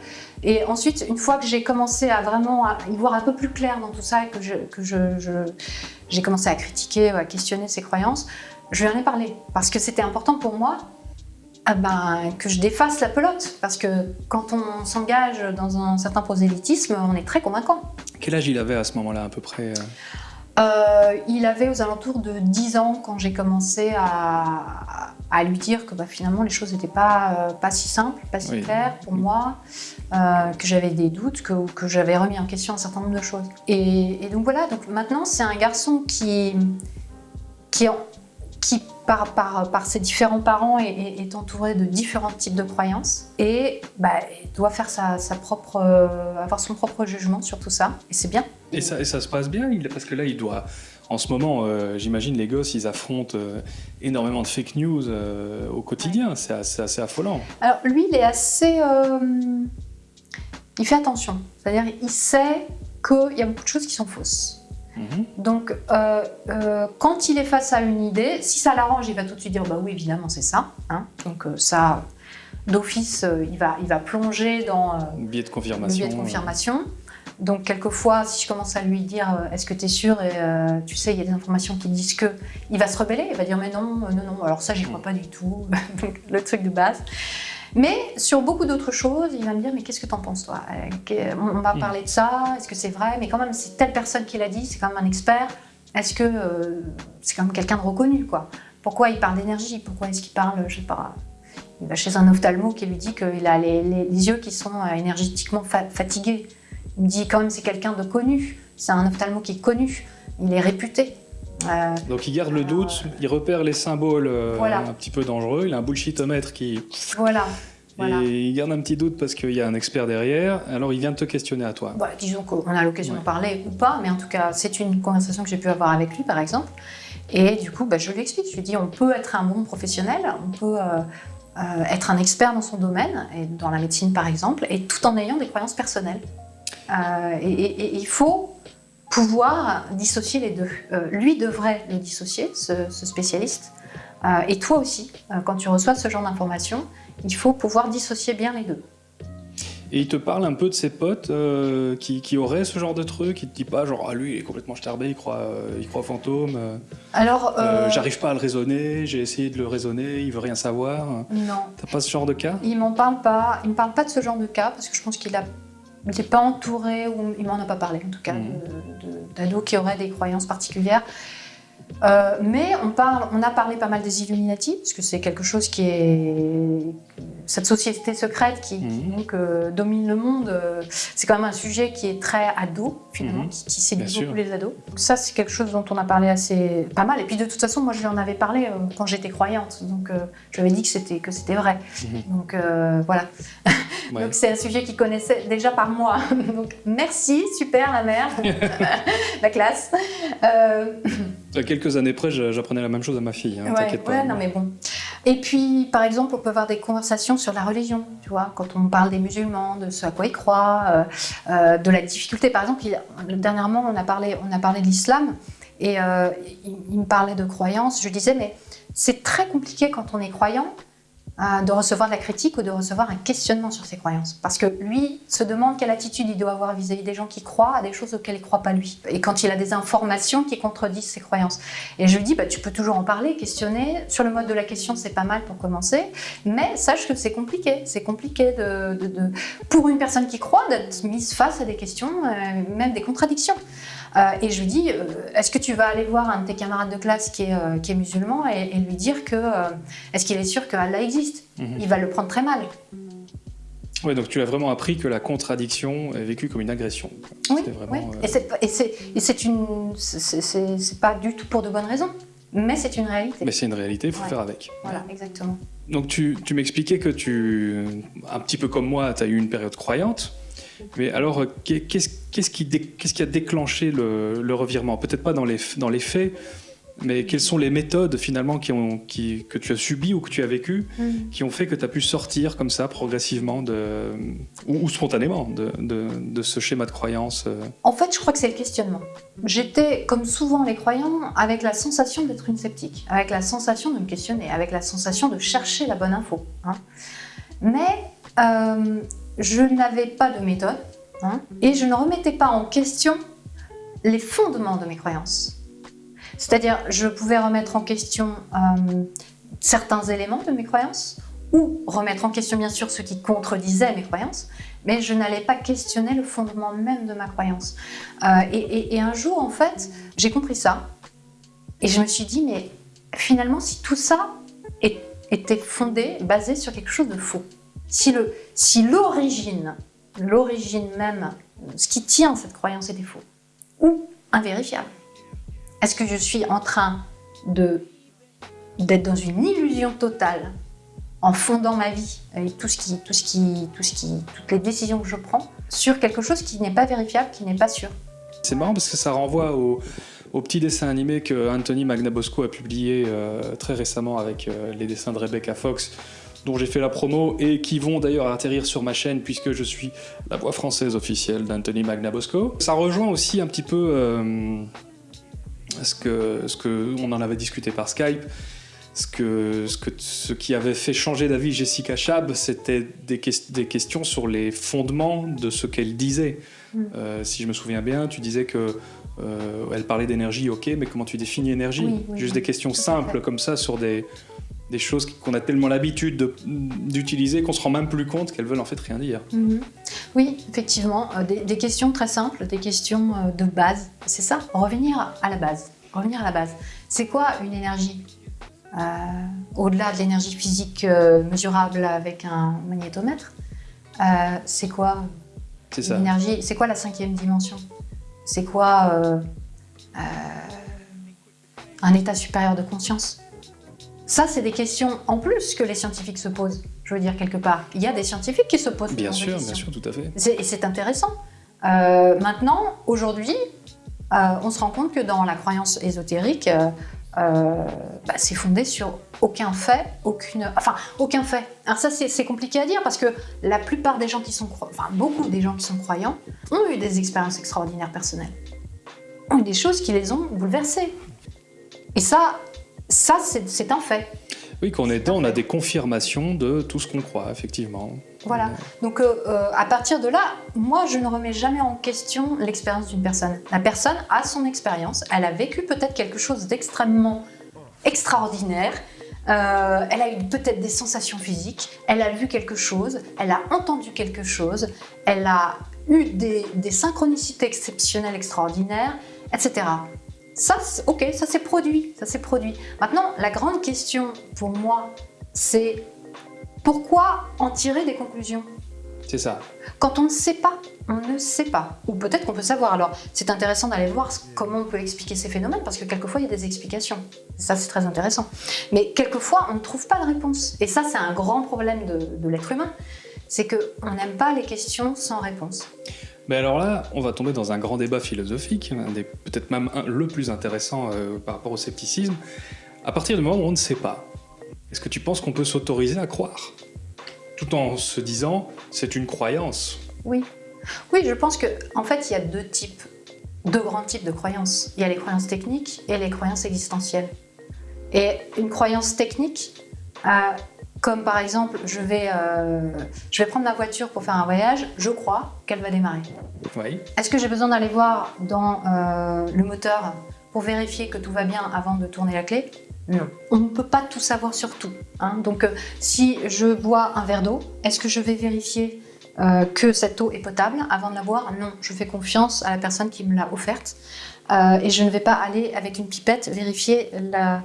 Et ensuite, une fois que j'ai commencé à vraiment à y voir un peu plus clair dans tout ça et que je- que je- je- j'ai commencé à critiquer, à questionner ses croyances, je lui en ai parlé. Parce que c'était important pour moi ah ben, que je défasse la pelote. Parce que quand on s'engage dans un certain prosélytisme, on est très convaincant. Quel âge il avait à ce moment-là à peu près euh? Euh, il avait aux alentours de 10 ans quand j'ai commencé à, à lui dire que bah, finalement les choses n'étaient pas, euh, pas si simples, pas si Oui. claires pour moi, euh, que j'avais des doutes, que, que j'avais remis en question un certain nombre de choses. Et, et donc voilà, donc maintenant c'est un garçon qui, qui, par, par, par ses différents parents est, entouré de différents types de croyances et bah, doit faire sa, sa propre, euh, avoir son propre jugement sur tout ça. Et c'est bien. et ça, et ça se passe bien Parce que là, il doit. En ce moment, euh, j'imagine les gosses, ils affrontent euh, énormément de fake news euh, au quotidien. C'est assez, assez affolant. Alors lui, il est assez... il fait attention. C'est-à-dire, il sait qu'il y a beaucoup de choses qui sont fausses. Mhm. Donc, quand il est face à une idée, si ça l'arrange, il va tout de suite dire bah oui, évidemment, c'est ça. hein. Donc ça, d'office, il, va, il va plonger dans euh, Biais de le confirmation. biais de confirmation. Donc, quelquefois, si je commence à lui dire euh, est-ce que tu es sûr et euh, tu sais, il y a des informations qui disent que, il va se rebeller, il va dire mais non, euh, non, non, alors ça, j'y crois pas du tout. [laughs] Donc, le truc de base. Mais sur beaucoup d'autres choses, il va me dire mais qu'est-ce que t'en penses toi? On va Mm. parler de ça, est-ce que c'est vrai? Mais quand même, c'est telle personne qui l'a dit, c'est quand même un expert. Est-ce que euh, c'est quand même quelqu'un de reconnu quoi? Pourquoi il parle d'énergie? Pourquoi est-ce qu'il parle, je sais pas, il va chez un ophtalmo qui lui dit qu'il a les, les- les yeux qui sont énergétiquement fa- fatigués? Il me dit quand même c'est quelqu'un de connu. C'est un ophtalmo qui est connu. Il est réputé. Euh, Donc il garde le doute, il repère les symboles euh, Voilà. un petit peu dangereux, il a un bullshitomètre qui... voilà. Voilà. Et il garde un petit doute parce qu'il y a un expert derrière, alors il vient te questionner à toi. Bah, disons qu'on a l'occasion Ouais. de parler ou pas, mais en tout cas, c'est une conversation que j'ai pu avoir avec lui, par exemple. Et du coup, bah, je lui explique. Je lui dis on peut être un bon professionnel, on peut euh, euh, être un expert dans son domaine, et dans la médecine par exemple, et tout en ayant des croyances personnelles. Euh, et, et- et il faut pouvoir dissocier les deux. Euh, lui devrait le dissocier, ce, ce spécialiste. Euh, et toi aussi, quand tu reçois ce genre d'informations, il faut pouvoir dissocier bien les deux. Et il te parle un peu de ses potes qui, qui auraient ce genre de truc, il te dit pas genre ah lui il est complètement starbé, il croit, il croit euh, Alors, j'arrive pas à le raisonner, j'ai essayé de le raisonner, il veut rien savoir. non. T'as pas ce genre de cas? Il m'en parle pas. Il me parle pas de ce genre de cas parce que je pense qu'il a, il n'est pas entouré ou il m'en a pas parlé en tout cas de- d'ados qui auraient des croyances particulières. Euh, mais on parle, on a parlé pas mal des Illuminati parce que c'est quelque chose qui est cette société secrète qui, Mhm. donc euh, domine le monde. euh, c'est quand même un sujet qui est très ado finalement, Mhm. qui, qui séduit Bien sûr. beaucoup les ados. Donc ça c'est quelque chose dont on a parlé assez pas mal. Et puis de toute façon moi je lui en avais parlé euh, quand j'étais croyante, donc je lui avais dit que c'était que c'était vrai. Mhm. Donc voilà. Ouais. [laughs] Donc c'est un sujet qu'il connaissait déjà par moi. [laughs] Donc merci, super la mère, [laughs] la classe. À quelques années près, j'apprenais la même chose à ma fille, hein, ouais, t'inquiète pas. ouais, non mais bon. Et puis par exemple, on peut avoir des conversations sur la religion, tu vois, quand on parle des musulmans, de ce à quoi ils croient, euh, euh, de la difficulté. Par exemple, dernièrement, on a parlé, on a parlé de l'islam et euh, il, il me parlait de croyances. Je disais mais c'est très compliqué quand on est croyant euh, de recevoir de la critique ou de recevoir un questionnement sur ses croyances. Parce que lui se demande quelle attitude il doit avoir vis-à-vis des gens qui croient à des choses auxquelles il ne croit pas lui. Et quand il a des informations qui contredisent ses croyances. Et je lui dis, bah, tu peux toujours en parler, questionner. Sur le mode de la question, c'est pas mal pour commencer. Mais sache que c'est compliqué. C'est compliqué pour une personne qui croit d'être mise face à des questions, euh, même des contradictions. Euh, et je lui dis, euh, est-ce que tu vas aller voir un de tes camarades de classe qui est, euh, qui est musulman et, et lui dire que, est-ce qu'il est sûr que Allah existe? Mhm. Il va le prendre très mal. Ouais, donc tu as vraiment appris que la contradiction est vécue comme une agression. Oui, vraiment, oui. euh, Et c'est- une, c'est- pas du tout pour de bonnes raisons, mais c'est une réalité. Mais c'est une réalité, il faut Ouais. faire avec. Voilà, exactement. Donc tu, tu m'expliquais que tu, un petit peu comme moi, tu as eu une période croyante. Mais alors, euh, qu'est- qu'est-ce qui, dé- qu'est-ce qui a déclenché le, le revirement? Peut-être pas dans les, dans les faits, mais quelles sont les méthodes finalement qui ont, qui, que tu as subies ou que tu as vécues Mm. qui ont fait que tu as pu sortir comme ça progressivement de, ou, ou spontanément de, de- de ce schéma de croyance euh, En fait, je crois que c'est le questionnement. J'étais, comme souvent les croyants, avec la sensation d'être une sceptique, avec la sensation de me questionner, avec la sensation de chercher la bonne info. hein. Mais euh, je n'avais pas de méthode hein, et je ne remettais pas en question les fondements de mes croyances. C'est-à-dire, je pouvais remettre en question euh, certains éléments de mes croyances ou remettre en question bien sûr ce qui contredisait mes croyances, mais je n'allais pas questionner le fondement même de ma croyance. Euh, et, un jour, en fait, j'ai compris ça, et je me suis dit, mais finalement, si tout ça était fondé, basé sur quelque chose de faux, si le- si l'origine, l'origine même, ce qui tient cette croyance était faux, ou invérifiable, est-ce que je suis en train d'être dans une illusion totale en fondant ma vie avec tout ce qui, tout ce qui, tout ce qui, toutes les décisions que je prends sur quelque chose qui n'est pas vérifiable, qui n'est pas sûr? C'est marrant parce que ça renvoie au, au petit dessin animé que Anthony Magnabosco a publié euh, très récemment avec euh, les dessins de Rebecca Fox, dont j'ai fait la promo et qui vont d'ailleurs atterrir sur ma chaîne puisque je suis la voix française officielle d'Anthony Magnabosco. Ça rejoint aussi un petit peu euh, ce que ce que on en avait discuté par Skype. Ce, que, ce, que, ce qui avait fait changer d'avis Jessica Chab, c'était des, ques- des questions sur les fondements de ce qu'elle disait. Mm. Euh, si je me souviens bien, tu disais que euh, elle parlait d'énergie, ok, mais comment tu définis énergie? Oui, oui, Juste oui. des questions simples comme ça sur des, des choses qu'on a tellement l'habitude de- d'utiliser qu'on se rend même plus compte qu'elles veulent en fait rien dire. Mhm. Oui, effectivement, euh, des, des questions très simples, des questions euh, de base. C'est ça, revenir à la base. Revenir à la base. C'est quoi une énergie? Euh, Au-delà de l'énergie physique euh, mesurable avec un magnétomètre, euh, c'est quoi l'énergie C'est quoi la cinquième dimension? C'est quoi un état supérieur de conscience? Ça, c'est des questions en plus que les scientifiques se posent. Je veux dire, quelque part. Il y a des scientifiques qui se posent Bien sûr, questions. bien sûr, tout à fait. Et c'est intéressant. Euh, maintenant, aujourd'hui, euh, on se rend compte que dans la croyance ésotérique, euh, bah, c'est fondé sur aucun fait, aucune, enfin aucun fait. Alors ça, c'est compliqué à dire parce que la plupart des gens qui sont, enfin beaucoup des gens qui sont croyants ont eu des expériences extraordinaires personnelles, ont eu des choses qui les ont bouleversés. Et ça, ça c'est un fait. Oui, quand on est dedans, on a des confirmations de tout ce qu'on croit, effectivement. Voilà. Donc euh, euh, à partir de là, moi je ne remets jamais en question l'expérience d'une personne. La personne a son expérience, elle a vécu peut-être quelque chose d'extrêmement extraordinaire, euh, elle a eu peut-être des sensations physiques, elle a vu quelque chose, elle a entendu quelque chose, elle a eu des, des synchronicités exceptionnelles extraordinaires, etc. Ça, ok, ça s'est produit, ça s'est produit. Maintenant, la grande question pour moi, c'est pourquoi en tirer des conclusions? C'est ça. Quand on ne sait pas, on ne sait pas. Ou peut-être qu'on peut savoir. Alors, c'est intéressant d'aller voir comment on peut expliquer ces phénomènes, parce que quelquefois, il y a des explications. Ça, c'est très intéressant. Mais quelquefois, on ne trouve pas de réponse. Et ça, c'est un grand problème de, de l'être humain. C'est qu'on n'aime pas les questions sans réponse. Mais alors là, on va tomber dans un grand débat philosophique, peut-être même un- le plus intéressant euh, par rapport au scepticisme. À partir du moment où on ne sait pas, est-ce que tu penses qu'on peut s'autoriser à croire? Tout en se disant, c'est une croyance. Oui. Oui, je pense que en fait, il y a deux types, deux grands types de croyances. Il y a les croyances techniques et les croyances existentielles. Et une croyance technique, euh, comme par exemple, je vais, euh, je vais prendre ma voiture pour faire un voyage, je crois qu'elle va démarrer. Oui. Est-ce que j'ai besoin d'aller voir dans euh, le moteur pour vérifier que tout va bien avant de tourner la clé? Non. On ne peut pas tout savoir sur tout. hein. Donc, euh, si je bois un verre d'eau, est-ce que je vais vérifier euh, que cette eau est potable avant de la boire? Non. Je fais confiance à la personne qui me l'a offerte. Euh, et je ne vais pas aller avec une pipette vérifier la,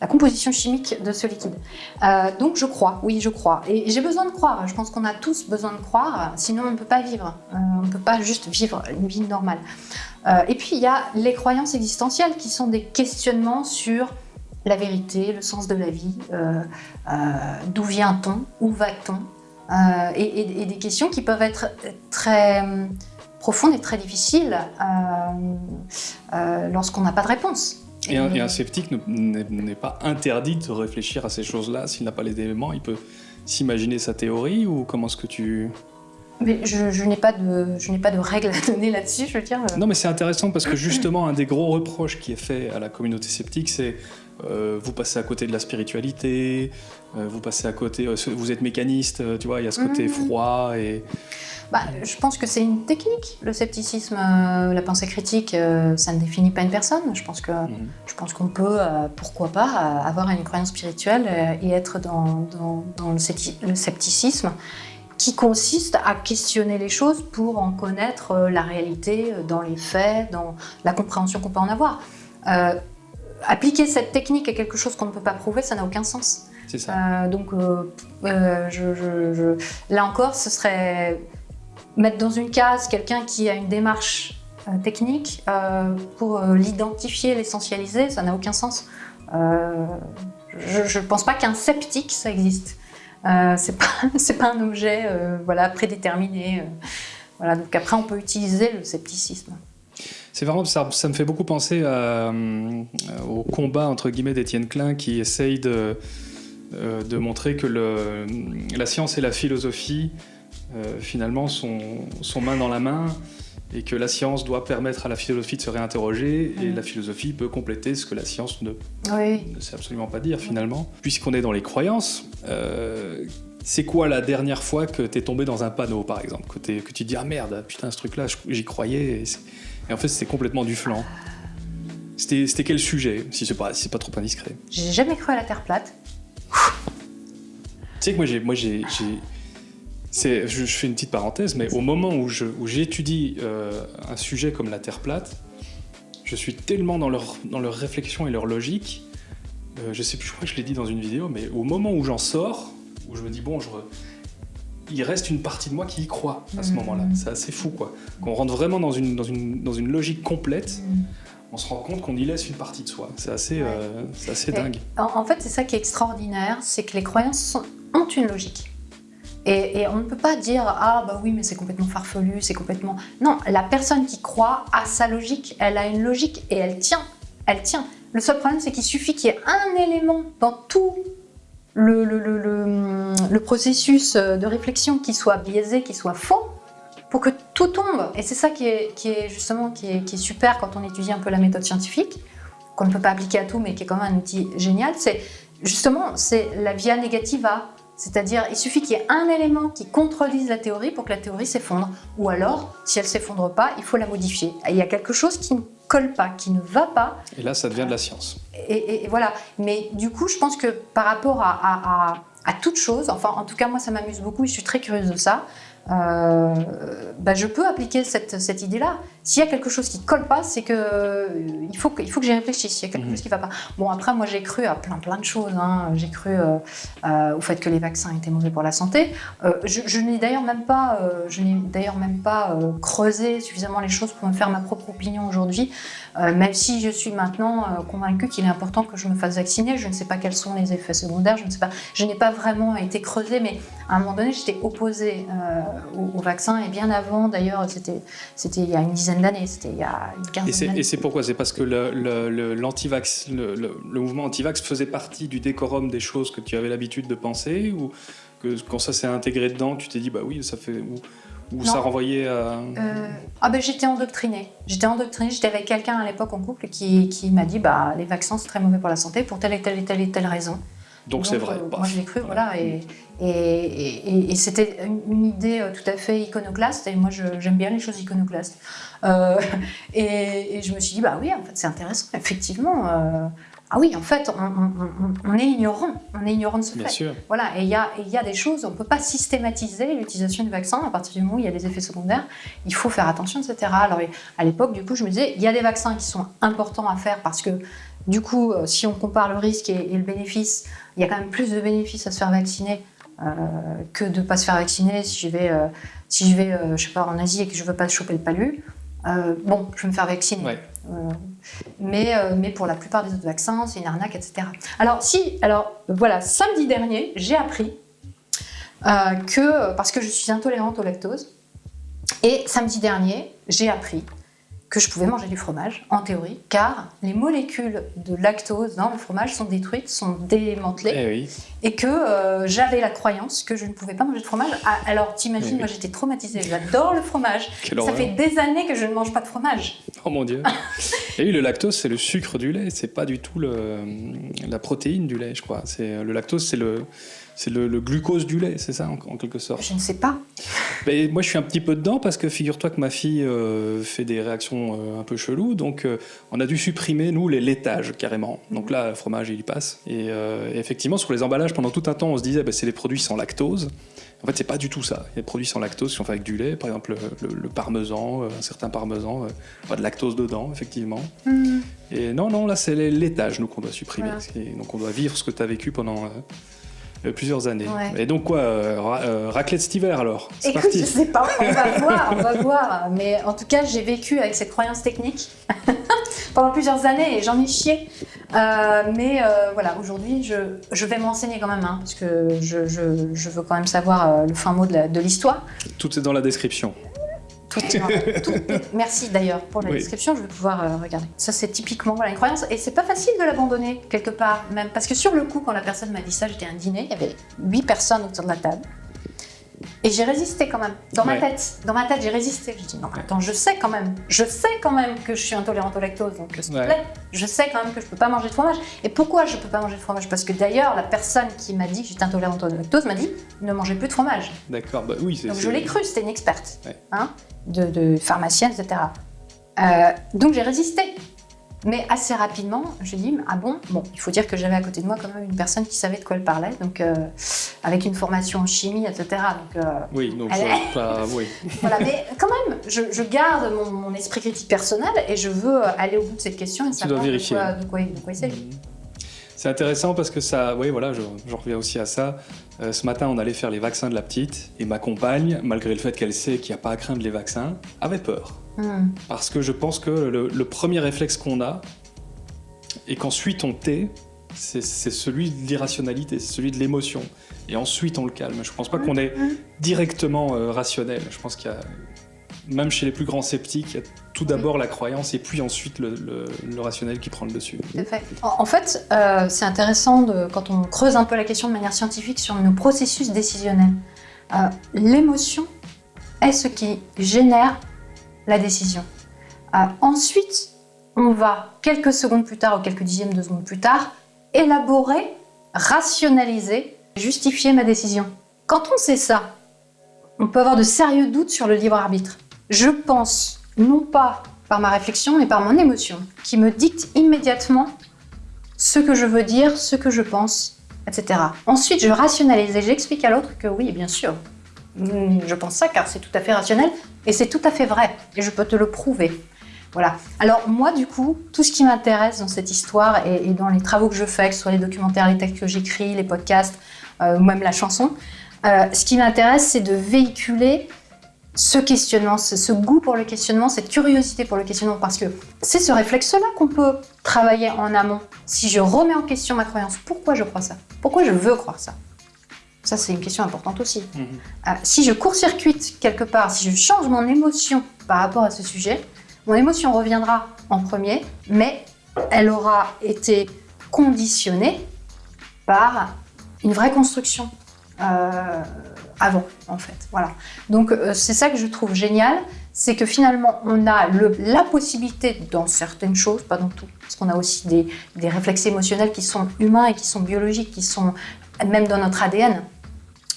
la composition chimique de ce liquide. Euh, donc je crois, oui je crois. Et j'ai besoin de croire, je pense qu'on a tous besoin de croire, sinon on ne peut pas vivre, Euh, on ne peut pas juste vivre une vie normale. Euh, et puis il y a les croyances existentielles qui sont des questionnements sur la vérité, le sens de la vie, d'où vient-on, où va-t-on, et, des questions qui peuvent être très profondes et très difficiles lorsqu'on n'a pas de réponse. Et un, et un sceptique ne- n'est pas interdit de réfléchir à ces choses-là. S'il n'a pas les éléments, il peut s'imaginer sa théorie ou comment est-ce que tu... Mais je, je n'ai pas de, je n'ai pas de règles à donner là-dessus, je veux dire. euh, Non mais c'est intéressant parce que [clears throat] justement un des gros reproches qui est fait à la communauté sceptique c'est euh, vous passez à côté de la spiritualité, euh, vous passez à côté, euh, vous êtes mécaniste, tu vois, il y a ce côté Mhm. froid et Bah, je pense que c'est une technique. Le scepticisme, la pensée critique, ça ne définit pas une personne. Je pense je pense qu'on peut, pourquoi pas, avoir une croyance spirituelle et être dans, dans- dans le, scepti- le scepticisme qui consiste à questionner les choses pour en connaître la réalité dans les faits, dans la compréhension qu'on peut en avoir. Appliquer cette technique à quelque chose qu'on ne peut pas prouver, ça n'a aucun sens. c'est ça. Euh, donc euh, euh, je, je- je- là encore, ce serait mettre dans une case quelqu'un qui a une démarche technique pour l'identifier, l'essentialiser, ça n'a aucun sens. Je ne pense pas qu'un sceptique, ça existe. Euh, [laughs] c'est pas, un objet euh, voilà, prédéterminé. euh. voilà, donc après, on peut utiliser le scepticisme. C'est vraiment ça, ça me fait beaucoup penser à, euh, au combat entre guillemets d'Étienne Klein qui essaye de, euh, de montrer que le, la science et la philosophie euh, finalement sont, sont main dans la main et que la science doit permettre à la philosophie de se réinterroger et la philosophie peut compléter ce que la science ne, Oui. ne sait absolument pas dire finalement. Puisqu'on est dans les croyances, euh, c'est quoi la dernière fois que t'es tombé dans un panneau par exemple que, que tu te dis ah merde putain ce truc là j'y croyais et, et en fait c'était complètement du flanc. C'était quel sujet si c'est pas si pas trop indiscret? J'ai jamais cru à la Terre plate. Tu sais que moi j'ai je, je fais une petite parenthèse mais au moment où j'étudie euh, un sujet comme la Terre plate, je suis tellement dans leur dans leur réflexion et leur logique. euh, je sais plus, je crois que je l'ai dit dans une vidéo, mais au moment où j'en sors, où je me dis bon, je il reste une partie de moi qui y croit à ce Mhm. moment-là. C'est assez fou quoi. Qu'on rentre vraiment dans une dans une dans une logique complète. Mhm. On se rend compte qu'on y laisse une partie de soi. C'est assez, euh, assez dingue. En, en fait, c'est ça qui est extraordinaire, c'est que les croyances sont- ont une logique. Et, et on ne peut pas dire ah bah oui mais c'est complètement farfelu, c'est complètement non la personne qui croit a sa logique, elle a une logique et elle tient, elle tient. Le seul problème c'est qu'il suffit qu'il y ait un élément dans tout le, le, processus de réflexion qui soit biaisé, qui soit faux, pour que tout tombe. Et c'est ça qui est, justement qui est, super quand on étudie un peu la méthode scientifique, qu'on ne peut pas appliquer à tout, mais qui est quand même un outil génial. C'est justement la via negativa. C'est-à-dire, il suffit qu'il y ait un élément qui contredise la théorie pour que la théorie s'effondre. Ou alors, si elle s'effondre pas, il faut la modifier. Il y a quelque chose qui ne colle pas, qui ne va pas, Et là, ça devient de la science. et, et- et voilà. Mais du coup, je pense que par rapport à, à- à- à toute chose, enfin, en tout cas, moi, ça m'amuse beaucoup et je suis très curieuse de ça. euh, bah, je peux appliquer cette, cette idée-là. S'il y a quelque chose qui colle pas, c'est que euh, il faut que, il faut que j'y réfléchisse. Il y a quelque Mhm. chose qui va pas. Bon, après, moi, j'ai cru à plein plein de choses. hein. J'ai cru euh, euh, au fait que les vaccins étaient mauvais pour la santé. Je, je n'ai d'ailleurs même pas, je n'ai d'ailleurs même pas creusé suffisamment les choses pour me faire ma propre opinion aujourd'hui. Même si je suis maintenant convaincue qu'il est important que je me fasse vacciner, je ne sais pas quels sont les effets secondaires, je ne sais pas, je n'ai pas vraiment été creusée, mais à un moment donné, j'étais opposée au, au vaccin et bien avant, d'ailleurs, c'était, c'était il y a une dizaine d'années, c'était il y a une quinzaine d'années. et c'est pourquoi? C'est parce que le, le, l'antivax- le, mouvement anti-vax faisait partie du décorum des choses que tu avais l'habitude de penser Ou que quand ça s'est intégré dedans, tu t'es dit, bah oui, ça fait. Ou, ça renvoyait à. Euh, ah ben j'étais endoctrinée. J'étais endoctrinée. J'étais avec quelqu'un à l'époque en couple qui, qui m'a dit bah les vaccins c'est très mauvais pour la santé pour telle et telle et telle et telle raison. Donc c'est vrai. euh, Paf. moi je l'ai cru, voilà. Et, et, et- et c'était une, idée euh, tout à fait iconoclaste. Et moi j'aime bien les choses iconoclastes. Euh, [laughs] et, je me suis dit bah oui en fait c'est intéressant effectivement. euh, ah oui en fait on, on- on- on est ignorant. On est ignorant de ce Bien fait. sûr. Voilà, et il y a, y des choses, on ne peut pas systématiser l'utilisation du vaccin à partir du moment où il y a des effets secondaires. Il faut faire attention, etc. Alors, à l'époque, du coup, je me disais, il y a des vaccins qui sont importants à faire parce que, du coup, si on compare le risque et, et le bénéfice, il y a quand même plus de bénéfices à se faire vacciner euh, que de ne pas se faire vacciner si je vais, euh, si je vais euh, je sais pas, en Asie et que je ne veux pas choper le palu. bon, je vais me faire vacciner. Ouais. Mais, mais pour la plupart des autres vaccins, c'est une arnaque, etc. Alors, si, alors voilà, samedi dernier, j'ai appris que, parce que je suis intolérante au lactose, et samedi dernier, j'ai appris que je pouvais manger du fromage, en théorie, car les molécules de lactose dans le fromage sont détruites, sont démantelées, Eh oui. et que euh, j'avais la croyance que je ne pouvais pas manger de fromage. Ah, Alors t'imagines, Oui. moi j'étais traumatisée, j'adore le fromage. [laughs] Quelle Ça horreur. fait des années que je ne mange pas de fromage. Oh mon dieu. [laughs] Et oui, le lactose, c'est le sucre du lait, c'est pas du tout le, la protéine du lait, je crois. Le lactose, c'est le, c'est le, le glucose du lait, c'est ça en, en quelque sorte. Je ne sais pas. Ben, moi, je suis un petit peu dedans parce que figure-toi que ma fille euh, fait des réactions euh, un peu cheloues, donc euh, on a dû supprimer nous les laitages carrément. Donc là, le fromage il y passe. Et, et effectivement, sur les emballages, pendant tout un temps, on se disait ben, c'est des produits sans lactose. En fait, c'est pas du tout ça. Il y a des produits sans lactose qui sont faits avec du lait, par exemple le, le- le parmesan, un certain parmesan, pas de lactose dedans, effectivement. Hmm. Et non, non, là c'est les laitages nous qu'on doit supprimer. Voilà. Donc on doit vivre ce que tu as vécu pendant euh, plusieurs années. Ouais. Et donc quoi, euh, ra- euh, raclette cet hiver alors? C'est Écoute, parti. je sais pas, on va [laughs] voir, on va voir. Mais en tout cas, j'ai vécu avec cette croyance technique [laughs] pendant plusieurs années et j'en ai chié. Euh, mais voilà, aujourd'hui, je, je vais m'enseigner quand même, hein, parce que je, je- je veux quand même savoir le fin mot de l'histoire. Tout est dans la description. Tout [laughs] Merci d'ailleurs pour la Oui. description, je vais pouvoir euh, regarder. Ça, c'est typiquement voilà, une croyance, et c'est pas facile de l'abandonner quelque part, même. Parce que sur le coup, quand la personne m'a dit ça, j'étais à un dîner, il y avait huit personnes autour de la table. Et j'ai résisté quand même, dans ma tête. Dans ma tête, j'ai résisté. J'ai dit non, mais attends, je sais quand même, je sais quand même que je suis intolérante au lactose, donc s'il te Ouais. plaît, je sais quand même que je peux pas manger de fromage. Et pourquoi je peux pas manger de fromage? Parce que d'ailleurs, la personne qui m'a dit que j'étais intolérante au lactose m'a dit ne mangez plus de fromage. D'accord, bah oui, c'est. Donc je l'ai cru, c'était une experte, Ouais. hein, de, de pharmacienne, etc. Euh, donc j'ai résisté. Mais assez rapidement, je dis ah bon Bon, il faut dire que j'avais à côté de moi quand même une personne qui savait de quoi elle parlait, donc euh, avec une formation en chimie, etc. Donc euh, Oui, donc Elle je- [laughs] oui. voilà, mais quand même, je, je garde mon, mon esprit critique personnel et je veux aller au bout de cette question et savoir de quoi, de quoi, de quoi il s'agit. C'est intéressant parce que ça, oui, voilà, je, je reviens aussi à ça. Euh, ce matin, on allait faire les vaccins de la petite et ma compagne, malgré le fait qu'elle sait qu'il n'y a pas à craindre les vaccins, avait peur. Hmm. Parce que je pense que le, le premier réflexe qu'on a et qu'ensuite on tait, c'est celui de l'irrationalité, c'est celui de l'émotion. Et ensuite on le calme. Je pense pas qu'on est directement euh, rationnel. Je pense qu'il y a, même chez les plus grands sceptiques, il y a tout d'abord la croyance et puis ensuite le, le- le rationnel qui prend le dessus. En, en fait, euh, c'est intéressant de, quand on creuse un peu la question de manière scientifique sur nos processus décisionnels. Euh, L'émotion est ce qui génère la décision. Euh, ensuite, on va, quelques secondes plus tard ou quelques dixièmes de secondes plus tard, élaborer, rationaliser, justifier ma décision. Quand on sait ça, on peut avoir de sérieux doutes sur le libre arbitre. Je pense, non pas par ma réflexion, mais par mon émotion, qui me dicte immédiatement ce que je veux dire, ce que je pense, etc. Ensuite, je rationalise et j'explique à l'autre que oui, bien sûr, je pense ça car c'est tout à fait rationnel et c'est tout à fait vrai et je peux te le prouver. Voilà. Alors moi, du coup, tout ce qui m'intéresse dans cette histoire et, et dans les travaux que je fais, que ce soit les documentaires, les textes que j'écris, les podcasts, euh, ou même la chanson, euh, ce qui m'intéresse, c'est de véhiculer ce questionnement, ce, ce goût pour le questionnement, cette curiosité pour le questionnement, parce que c'est ce réflexe-là qu'on peut travailler en amont. Si je remets en question ma croyance, pourquoi je crois ça? Pourquoi je veux croire ça? Ça, c'est une question importante aussi. Euh, si je court-circuite quelque part, si je change mon émotion par rapport à ce sujet, mon émotion reviendra en premier, mais elle aura été conditionnée par une vraie construction euh, avant, en fait. Voilà. Donc euh, c'est ça que je trouve génial, c'est que finalement on a le- la possibilité dans certaines choses, pas dans tout, parce qu'on a aussi des, des réflexes émotionnels qui sont humains et qui sont biologiques, qui sont même dans notre ADN.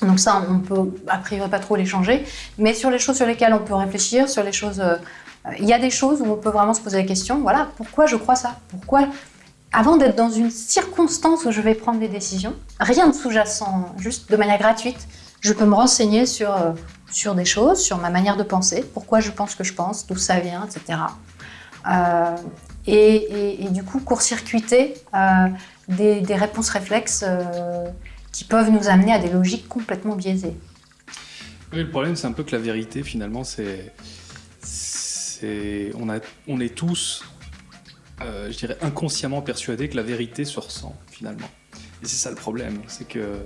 Donc ça, on peut a priori pas trop les changer, mais sur les choses sur lesquelles on peut réfléchir, sur les choses, euh, il y a des choses où on peut vraiment se poser la question, voilà, pourquoi je crois ça? Pourquoi avant d'être dans une circonstance où je vais prendre des décisions, rien de sous-jacent, juste de manière gratuite, je peux me renseigner sur, euh, sur des choses, sur ma manière de penser, pourquoi je pense que je pense, d'où ça vient, etc. Euh, et, du coup, court-circuiter des, réponses réflexes qui peuvent nous amener à des logiques complètement biaisées. Oui, le problème, c'est un peu que la vérité, finalement, c'est. On, a... on est tous, euh, je dirais, inconsciemment persuadés que la vérité se ressent, finalement. Et c'est ça le problème, c'est que. euh,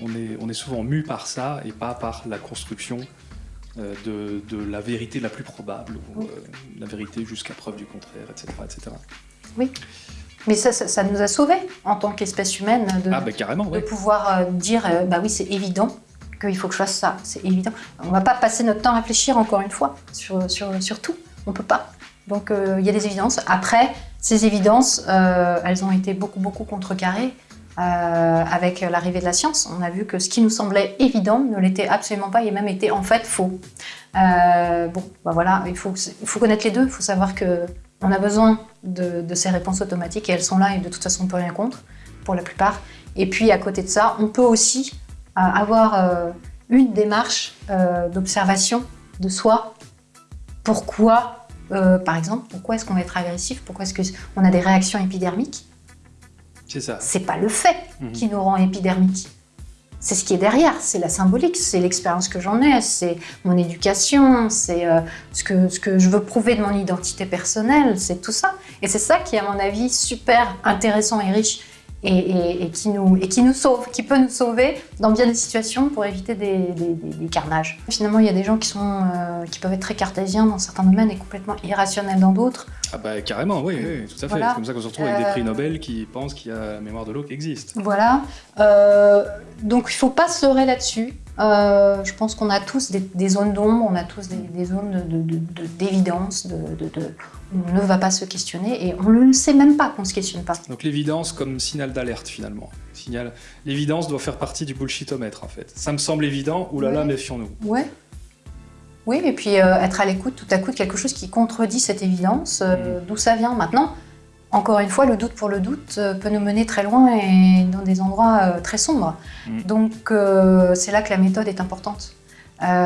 on, est, on est souvent mu par ça et pas par la construction euh, de, de la vérité la plus probable, ou la vérité jusqu'à preuve du contraire, etc. etc. Oui. Mais ça, ça, ça nous a sauvés en tant qu'espèce humaine de, Ah, bah carrément, de oui. pouvoir euh, dire euh, bah oui, c'est évident qu'il faut que je fasse ça. C'est évident. On va pas passer notre temps à réfléchir encore une fois sur, sur, sur tout. On peut pas. Donc euh, il y a des évidences. Après, ces évidences, euh, elles ont été beaucoup, beaucoup contrecarrées. euh, avec l'arrivée de la science, on a vu que ce qui nous semblait évident ne l'était absolument pas et même était en fait faux. Bon, bah voilà, il faut, il faut connaître les deux. Il faut savoir que on a besoin de, de ces réponses automatiques et elles sont là et de toute façon on peut rien contre pour la plupart. Et puis à côté de ça, on peut aussi euh, avoir euh, une démarche euh, d'observation de soi. Pourquoi, par exemple, pourquoi est-ce qu'on va être agressif? Pourquoi est-ce qu'on a des réactions épidermiques? C'est ça. C'est pas le fait Mhm. qui nous rend épidermique. C'est ce qui est derrière, c'est la symbolique, c'est l'expérience que j'en ai, c'est mon éducation, c'est euh, ce, que, ce que je veux prouver de mon identité personnelle, c'est tout ça. Et c'est ça qui est, à mon avis, super intéressant et riche et, qui nous, et qui nous sauve, qui peut nous sauver dans bien des situations pour éviter des carnages. Finalement, il y a des gens qui, sont, euh, qui peuvent être très cartésiens dans certains domaines et complètement irrationnels dans d'autres. Ah bah carrément, oui, oui, tout à fait. Voilà. C'est comme ça qu'on se retrouve avec des prix Euh, Nobel qui pensent qu'il y a la mémoire de l'eau qui existe. Voilà. Euh, donc il ne faut pas se leurrer là-dessus. Euh, je pense qu'on a tous des, des zones d'ombre, on a tous des, des zones de- de- de- d'évidence, de, de- de- où on ne va pas se questionner et on ne sait même pas qu'on ne se questionne pas. Donc l'évidence comme signal d'alerte finalement. Signal... L'évidence doit faire partie du bullshitomètre en fait. Ça me semble évident, oulala, Ouais. méfions-nous. Ouais. Oui, et puis euh, être à l'écoute tout à coup de quelque chose qui contredit cette évidence, euh, d'où ça vient maintenant. Encore une fois, le doute pour le doute euh, peut nous mener très loin et dans des endroits très sombres. Mm. Donc c'est là que la méthode est importante.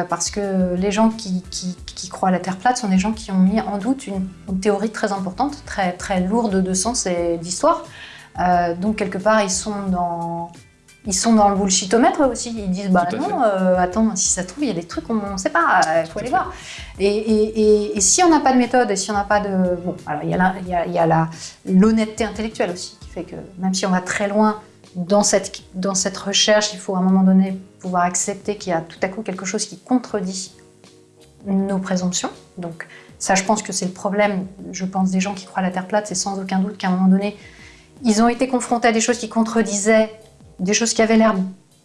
Parce que les gens qui, qui- qui croient à la Terre plate sont des gens qui ont mis en doute une, une théorie très importante, très, très lourde de sens et d'histoire. Donc quelque part, ils sont dans, ils sont dans le bullshitomètre aussi. Ils disent bah non, euh, attends, si ça se trouve, il y a des trucs qu'on ne sait pas, il faut aller voir. Et, et- et- et si on n'a pas de méthode et si on n'a pas de. Bon, alors il y a l'honnêteté intellectuelle aussi, qui fait que même si on va très loin dans cette, dans cette recherche, il faut à un moment donné pouvoir accepter qu'il y a tout à coup quelque chose qui contredit nos présomptions. Donc, ça, je pense que c'est le problème, je pense, des gens qui croient à la Terre plate, c'est sans aucun doute qu'à un moment donné, ils ont été confrontés à des choses qui contredisaient, des choses qui avaient l'air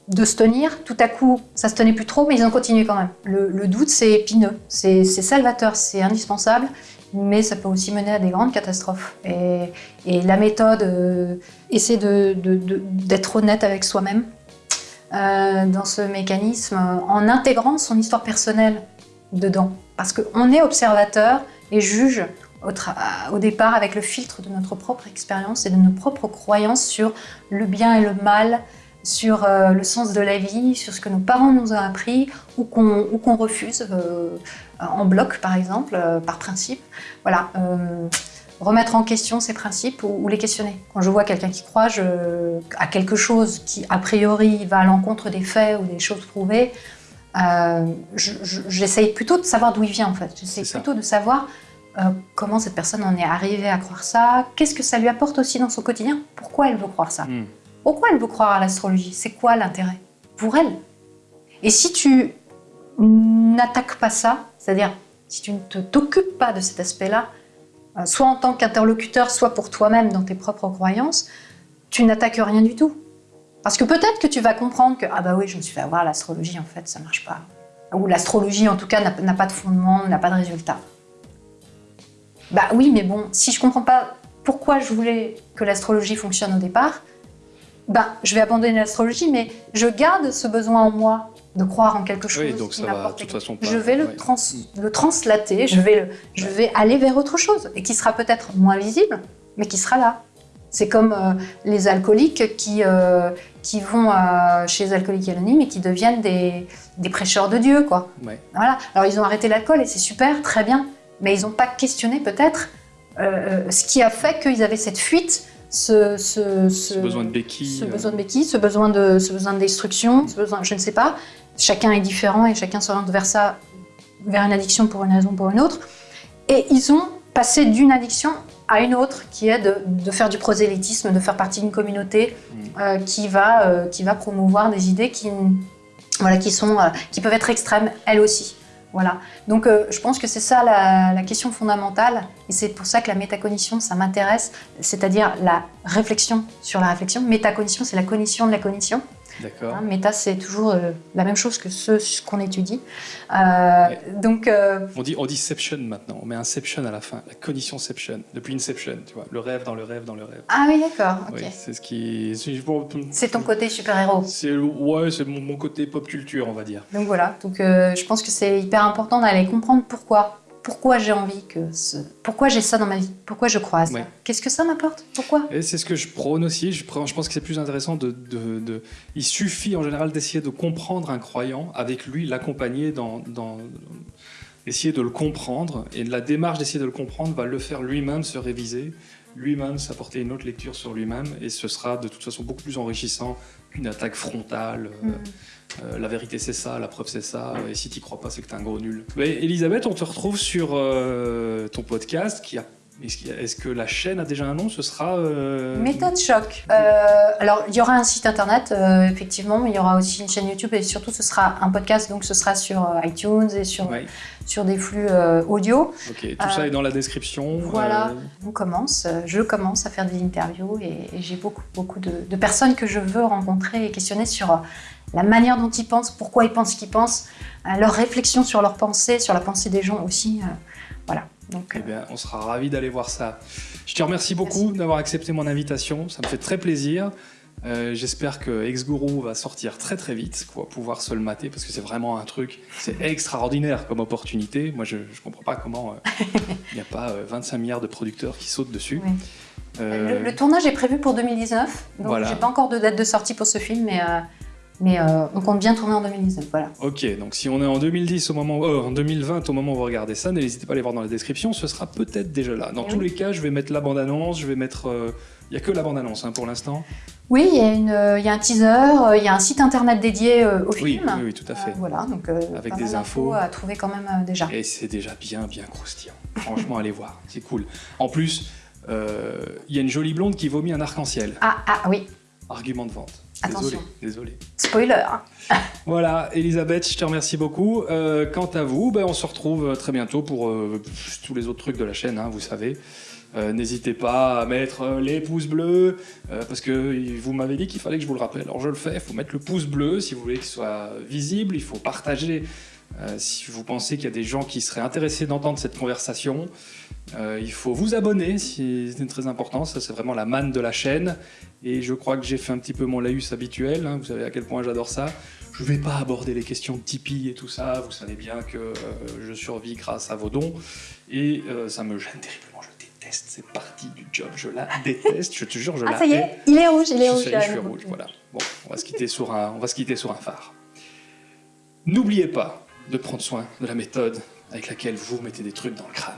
de se tenir. Tout à coup, ça se tenait plus trop, mais ils ont continué quand même. Le, doute, c'est épineux, c'est salvateur, c'est indispensable, mais ça peut aussi mener à des grandes catastrophes. Et, la méthode, euh, de- d'être honnête avec soi-même euh, dans ce mécanisme, en intégrant son histoire personnelle dedans. Parce qu'on est observateur et juge au, départ avec le filtre de notre propre expérience et de nos propres croyances sur le bien et le mal, sur euh, le sens de la vie, sur ce que nos parents nous ont appris ou qu'on refuse euh, en bloc par exemple, euh, par principe. Voilà, remettre en question ces principes ou, ou les questionner. Quand je vois quelqu'un qui croit je- à quelque chose qui a priori va à l'encontre des faits ou des choses prouvées, je- je- j'essaye plutôt de savoir d'où il vient en fait. J'essaye plutôt de savoir euh, comment cette personne en est arrivée à croire ça, qu'est-ce que ça lui apporte aussi dans son quotidien, pourquoi elle veut croire ça? Hmm. Pourquoi elle veut croire à l'astrologie? C'est quoi l'intérêt? Pour elle Et si tu n'attaques pas ça, c'est-à-dire si tu ne te- t'occupes pas de cet aspect-là, euh, soit en tant qu'interlocuteur, soit pour toi-même dans tes propres croyances, tu n'attaques rien du tout. Parce que peut-être que tu vas comprendre que ah bah oui, je me suis fait avoir l'astrologie en fait, ça marche pas. Ou l'astrologie en tout cas n'a pas de fondement, n'a pas de résultat. Bah oui, mais bon, si je comprends pas pourquoi je voulais que l'astrologie fonctionne au départ, bah je vais abandonner l'astrologie, mais je garde ce besoin en moi de croire en quelque chose. Oui, donc qui ça va de toute façon pas- Je vais le, ouais. trans, le translater, je vais, le, je vais aller vers autre chose et qui sera peut-être moins visible, mais qui sera là. C'est comme euh, les alcooliques qui, euh, qui vont euh, chez les alcooliques anonymes et qui deviennent des, des prêcheurs de Dieu, quoi. Ouais. Voilà. Alors ils ont arrêté l'alcool et c'est super, très bien, mais ils n'ont pas questionné peut-être euh, ce qui a fait qu'ils avaient cette fuite, ce, ce, Ce besoin de béquille. ce euh, besoin de béquille, ce besoin de, ce besoin de destruction, ce besoin, je ne sais pas. Chacun est différent et chacun s'oriente vers ça, vers une addiction pour une raison ou pour une autre. Et ils ont passé d'une addiction à une autre, qui est de, de faire du prosélytisme, de faire partie d'une communauté euh, qui, va, euh, qui va promouvoir des idées qui, voilà, qui, sont, euh, qui peuvent être extrêmes, elles aussi. Voilà. Donc euh, je pense que c'est ça la, la question fondamentale et c'est pour ça que la métacognition, ça m'intéresse, c'est-à-dire la réflexion sur la réflexion. Métacognition, c'est la cognition de la cognition. D'accord. Hein, méta, c'est toujours euh, la même chose que ce, ce qu'on étudie. Euh, Donc, euh, On dit, on maintenant, on met Inception à la fin, la cognitionception, depuis Inception, tu vois, le rêve dans le rêve dans le rêve. ah oui, d'accord. ok. Oui, c'est ce qui... c'est- ton côté super-héros. C'est ouais, c'est mon, mon côté pop culture, on va dire. Donc voilà, donc je pense que c'est hyper important d'aller comprendre pourquoi. Pourquoi j'ai envie que ce... Pourquoi j'ai ça dans ma vie? Pourquoi je crois à ça Ouais. Qu'est-ce que ça m'apporte? Pourquoi? Et c'est ce que je prône aussi. Je, pense que c'est plus intéressant de, de- de- Il suffit en général d'essayer de comprendre un croyant, avec lui l'accompagner dans, dans- essayer de le comprendre. Et la démarche d'essayer de le comprendre va le faire lui-même se réviser, lui-même s'apporter une autre lecture sur lui-même, et ce sera de toute façon beaucoup plus enrichissant qu'une attaque frontale. euh, Mm. euh, la vérité c'est ça, la preuve c'est ça, et si t'y crois pas c'est que t'es un gros nul. Mais Elisabeth, on te retrouve sur euh, ton podcast qui a est-ce que la chaîne a déjà un nom? Ce sera. euh, Méthode choc. Euh, alors, il y aura un site internet, euh, effectivement, mais il y aura aussi une chaîne YouTube et surtout, ce sera un podcast, donc ce sera sur euh, iTunes et sur, Ouais. sur des flux audio. Ok, tout ça est dans la description. Voilà, on commence, je commence à faire des interviews et, et j'ai beaucoup, beaucoup de, de personnes que je veux rencontrer et questionner sur la manière dont ils pensent, pourquoi ils pensent ce qu'ils pensent, leurs réflexions sur leurs pensées, sur la pensée des gens aussi. voilà. Donc, eh bien, on sera ravis d'aller voir ça. Je te remercie beaucoup d'avoir accepté mon invitation. Ça me fait très plaisir. Euh, J'espère que Ex-Guru va sortir très très vite, qu'on va pouvoir se le mater, parce que c'est vraiment un truc, c'est extraordinaire comme opportunité. Moi, je ne comprends pas comment euh, il n'y a pas euh, 25 milliards de producteurs qui sautent dessus. Oui. Euh, Le, le tournage est prévu pour 2019, donc Voilà. j'ai pas encore de date de sortie pour ce film, mais, euh, mais euh, on compte bien tourner en 2019. Voilà. Ok, donc si on est en 2010 au moment, euh, en 2020 au moment où vous regardez ça, n'hésitez pas à aller voir dans la description, ce sera peut-être déjà là. Dans Eh tous les cas, je vais mettre la bande-annonce, je vais mettre... euh, Il n'y a que la bande-annonce hein, pour l'instant. Oui, il y, a euh, y un teaser, euh, il y a un site internet dédié euh, au film. oui, oui, tout à fait. Euh, voilà, donc euh, Avec des infos. à trouver quand même euh, déjà. Et c'est déjà bien, bien croustillant. Franchement, [laughs] allez voir, c'est cool. En plus, euh, il y a une jolie blonde qui vomit un arc-en-ciel. Ah, ah oui, Argument de vente. Désolé, Attention. désolé. spoiler. hein. [laughs] Voilà, Elisabeth, je te remercie beaucoup. Euh, quant à vous, ben, on se retrouve euh, très bientôt pour euh, tous les autres trucs de la chaîne, hein, vous savez. Euh, N'hésitez pas à mettre les pouces bleus, euh, parce que vous m'avez dit qu'il fallait que je vous le rappelle. Alors je le fais, il faut mettre le pouce bleu si vous voulez qu'il soit visible, il faut partager euh, si vous pensez qu'il y a des gens qui seraient intéressés d'entendre cette conversation. Euh, il faut vous abonner, si- c'est très important, ça c'est vraiment la manne de la chaîne. Et je crois que j'ai fait un petit peu mon laïus habituel, hein, vous savez à quel point j'adore ça. Je vais pas aborder les questions de Tipeee et tout ça, vous savez bien que euh, je survis grâce à vos dons. Et euh, ça me gêne terriblement, je déteste cette partie du job, je la [laughs] déteste, je te jure, je Ah, la ça y est, il est rouge, il est Je rouge. sais, je suis rouge, voilà. Bon, on va se quitter sur un, on va se quitter sur un phare. N'oubliez pas de prendre soin de la méthode avec laquelle vous mettez des trucs dans le crâne.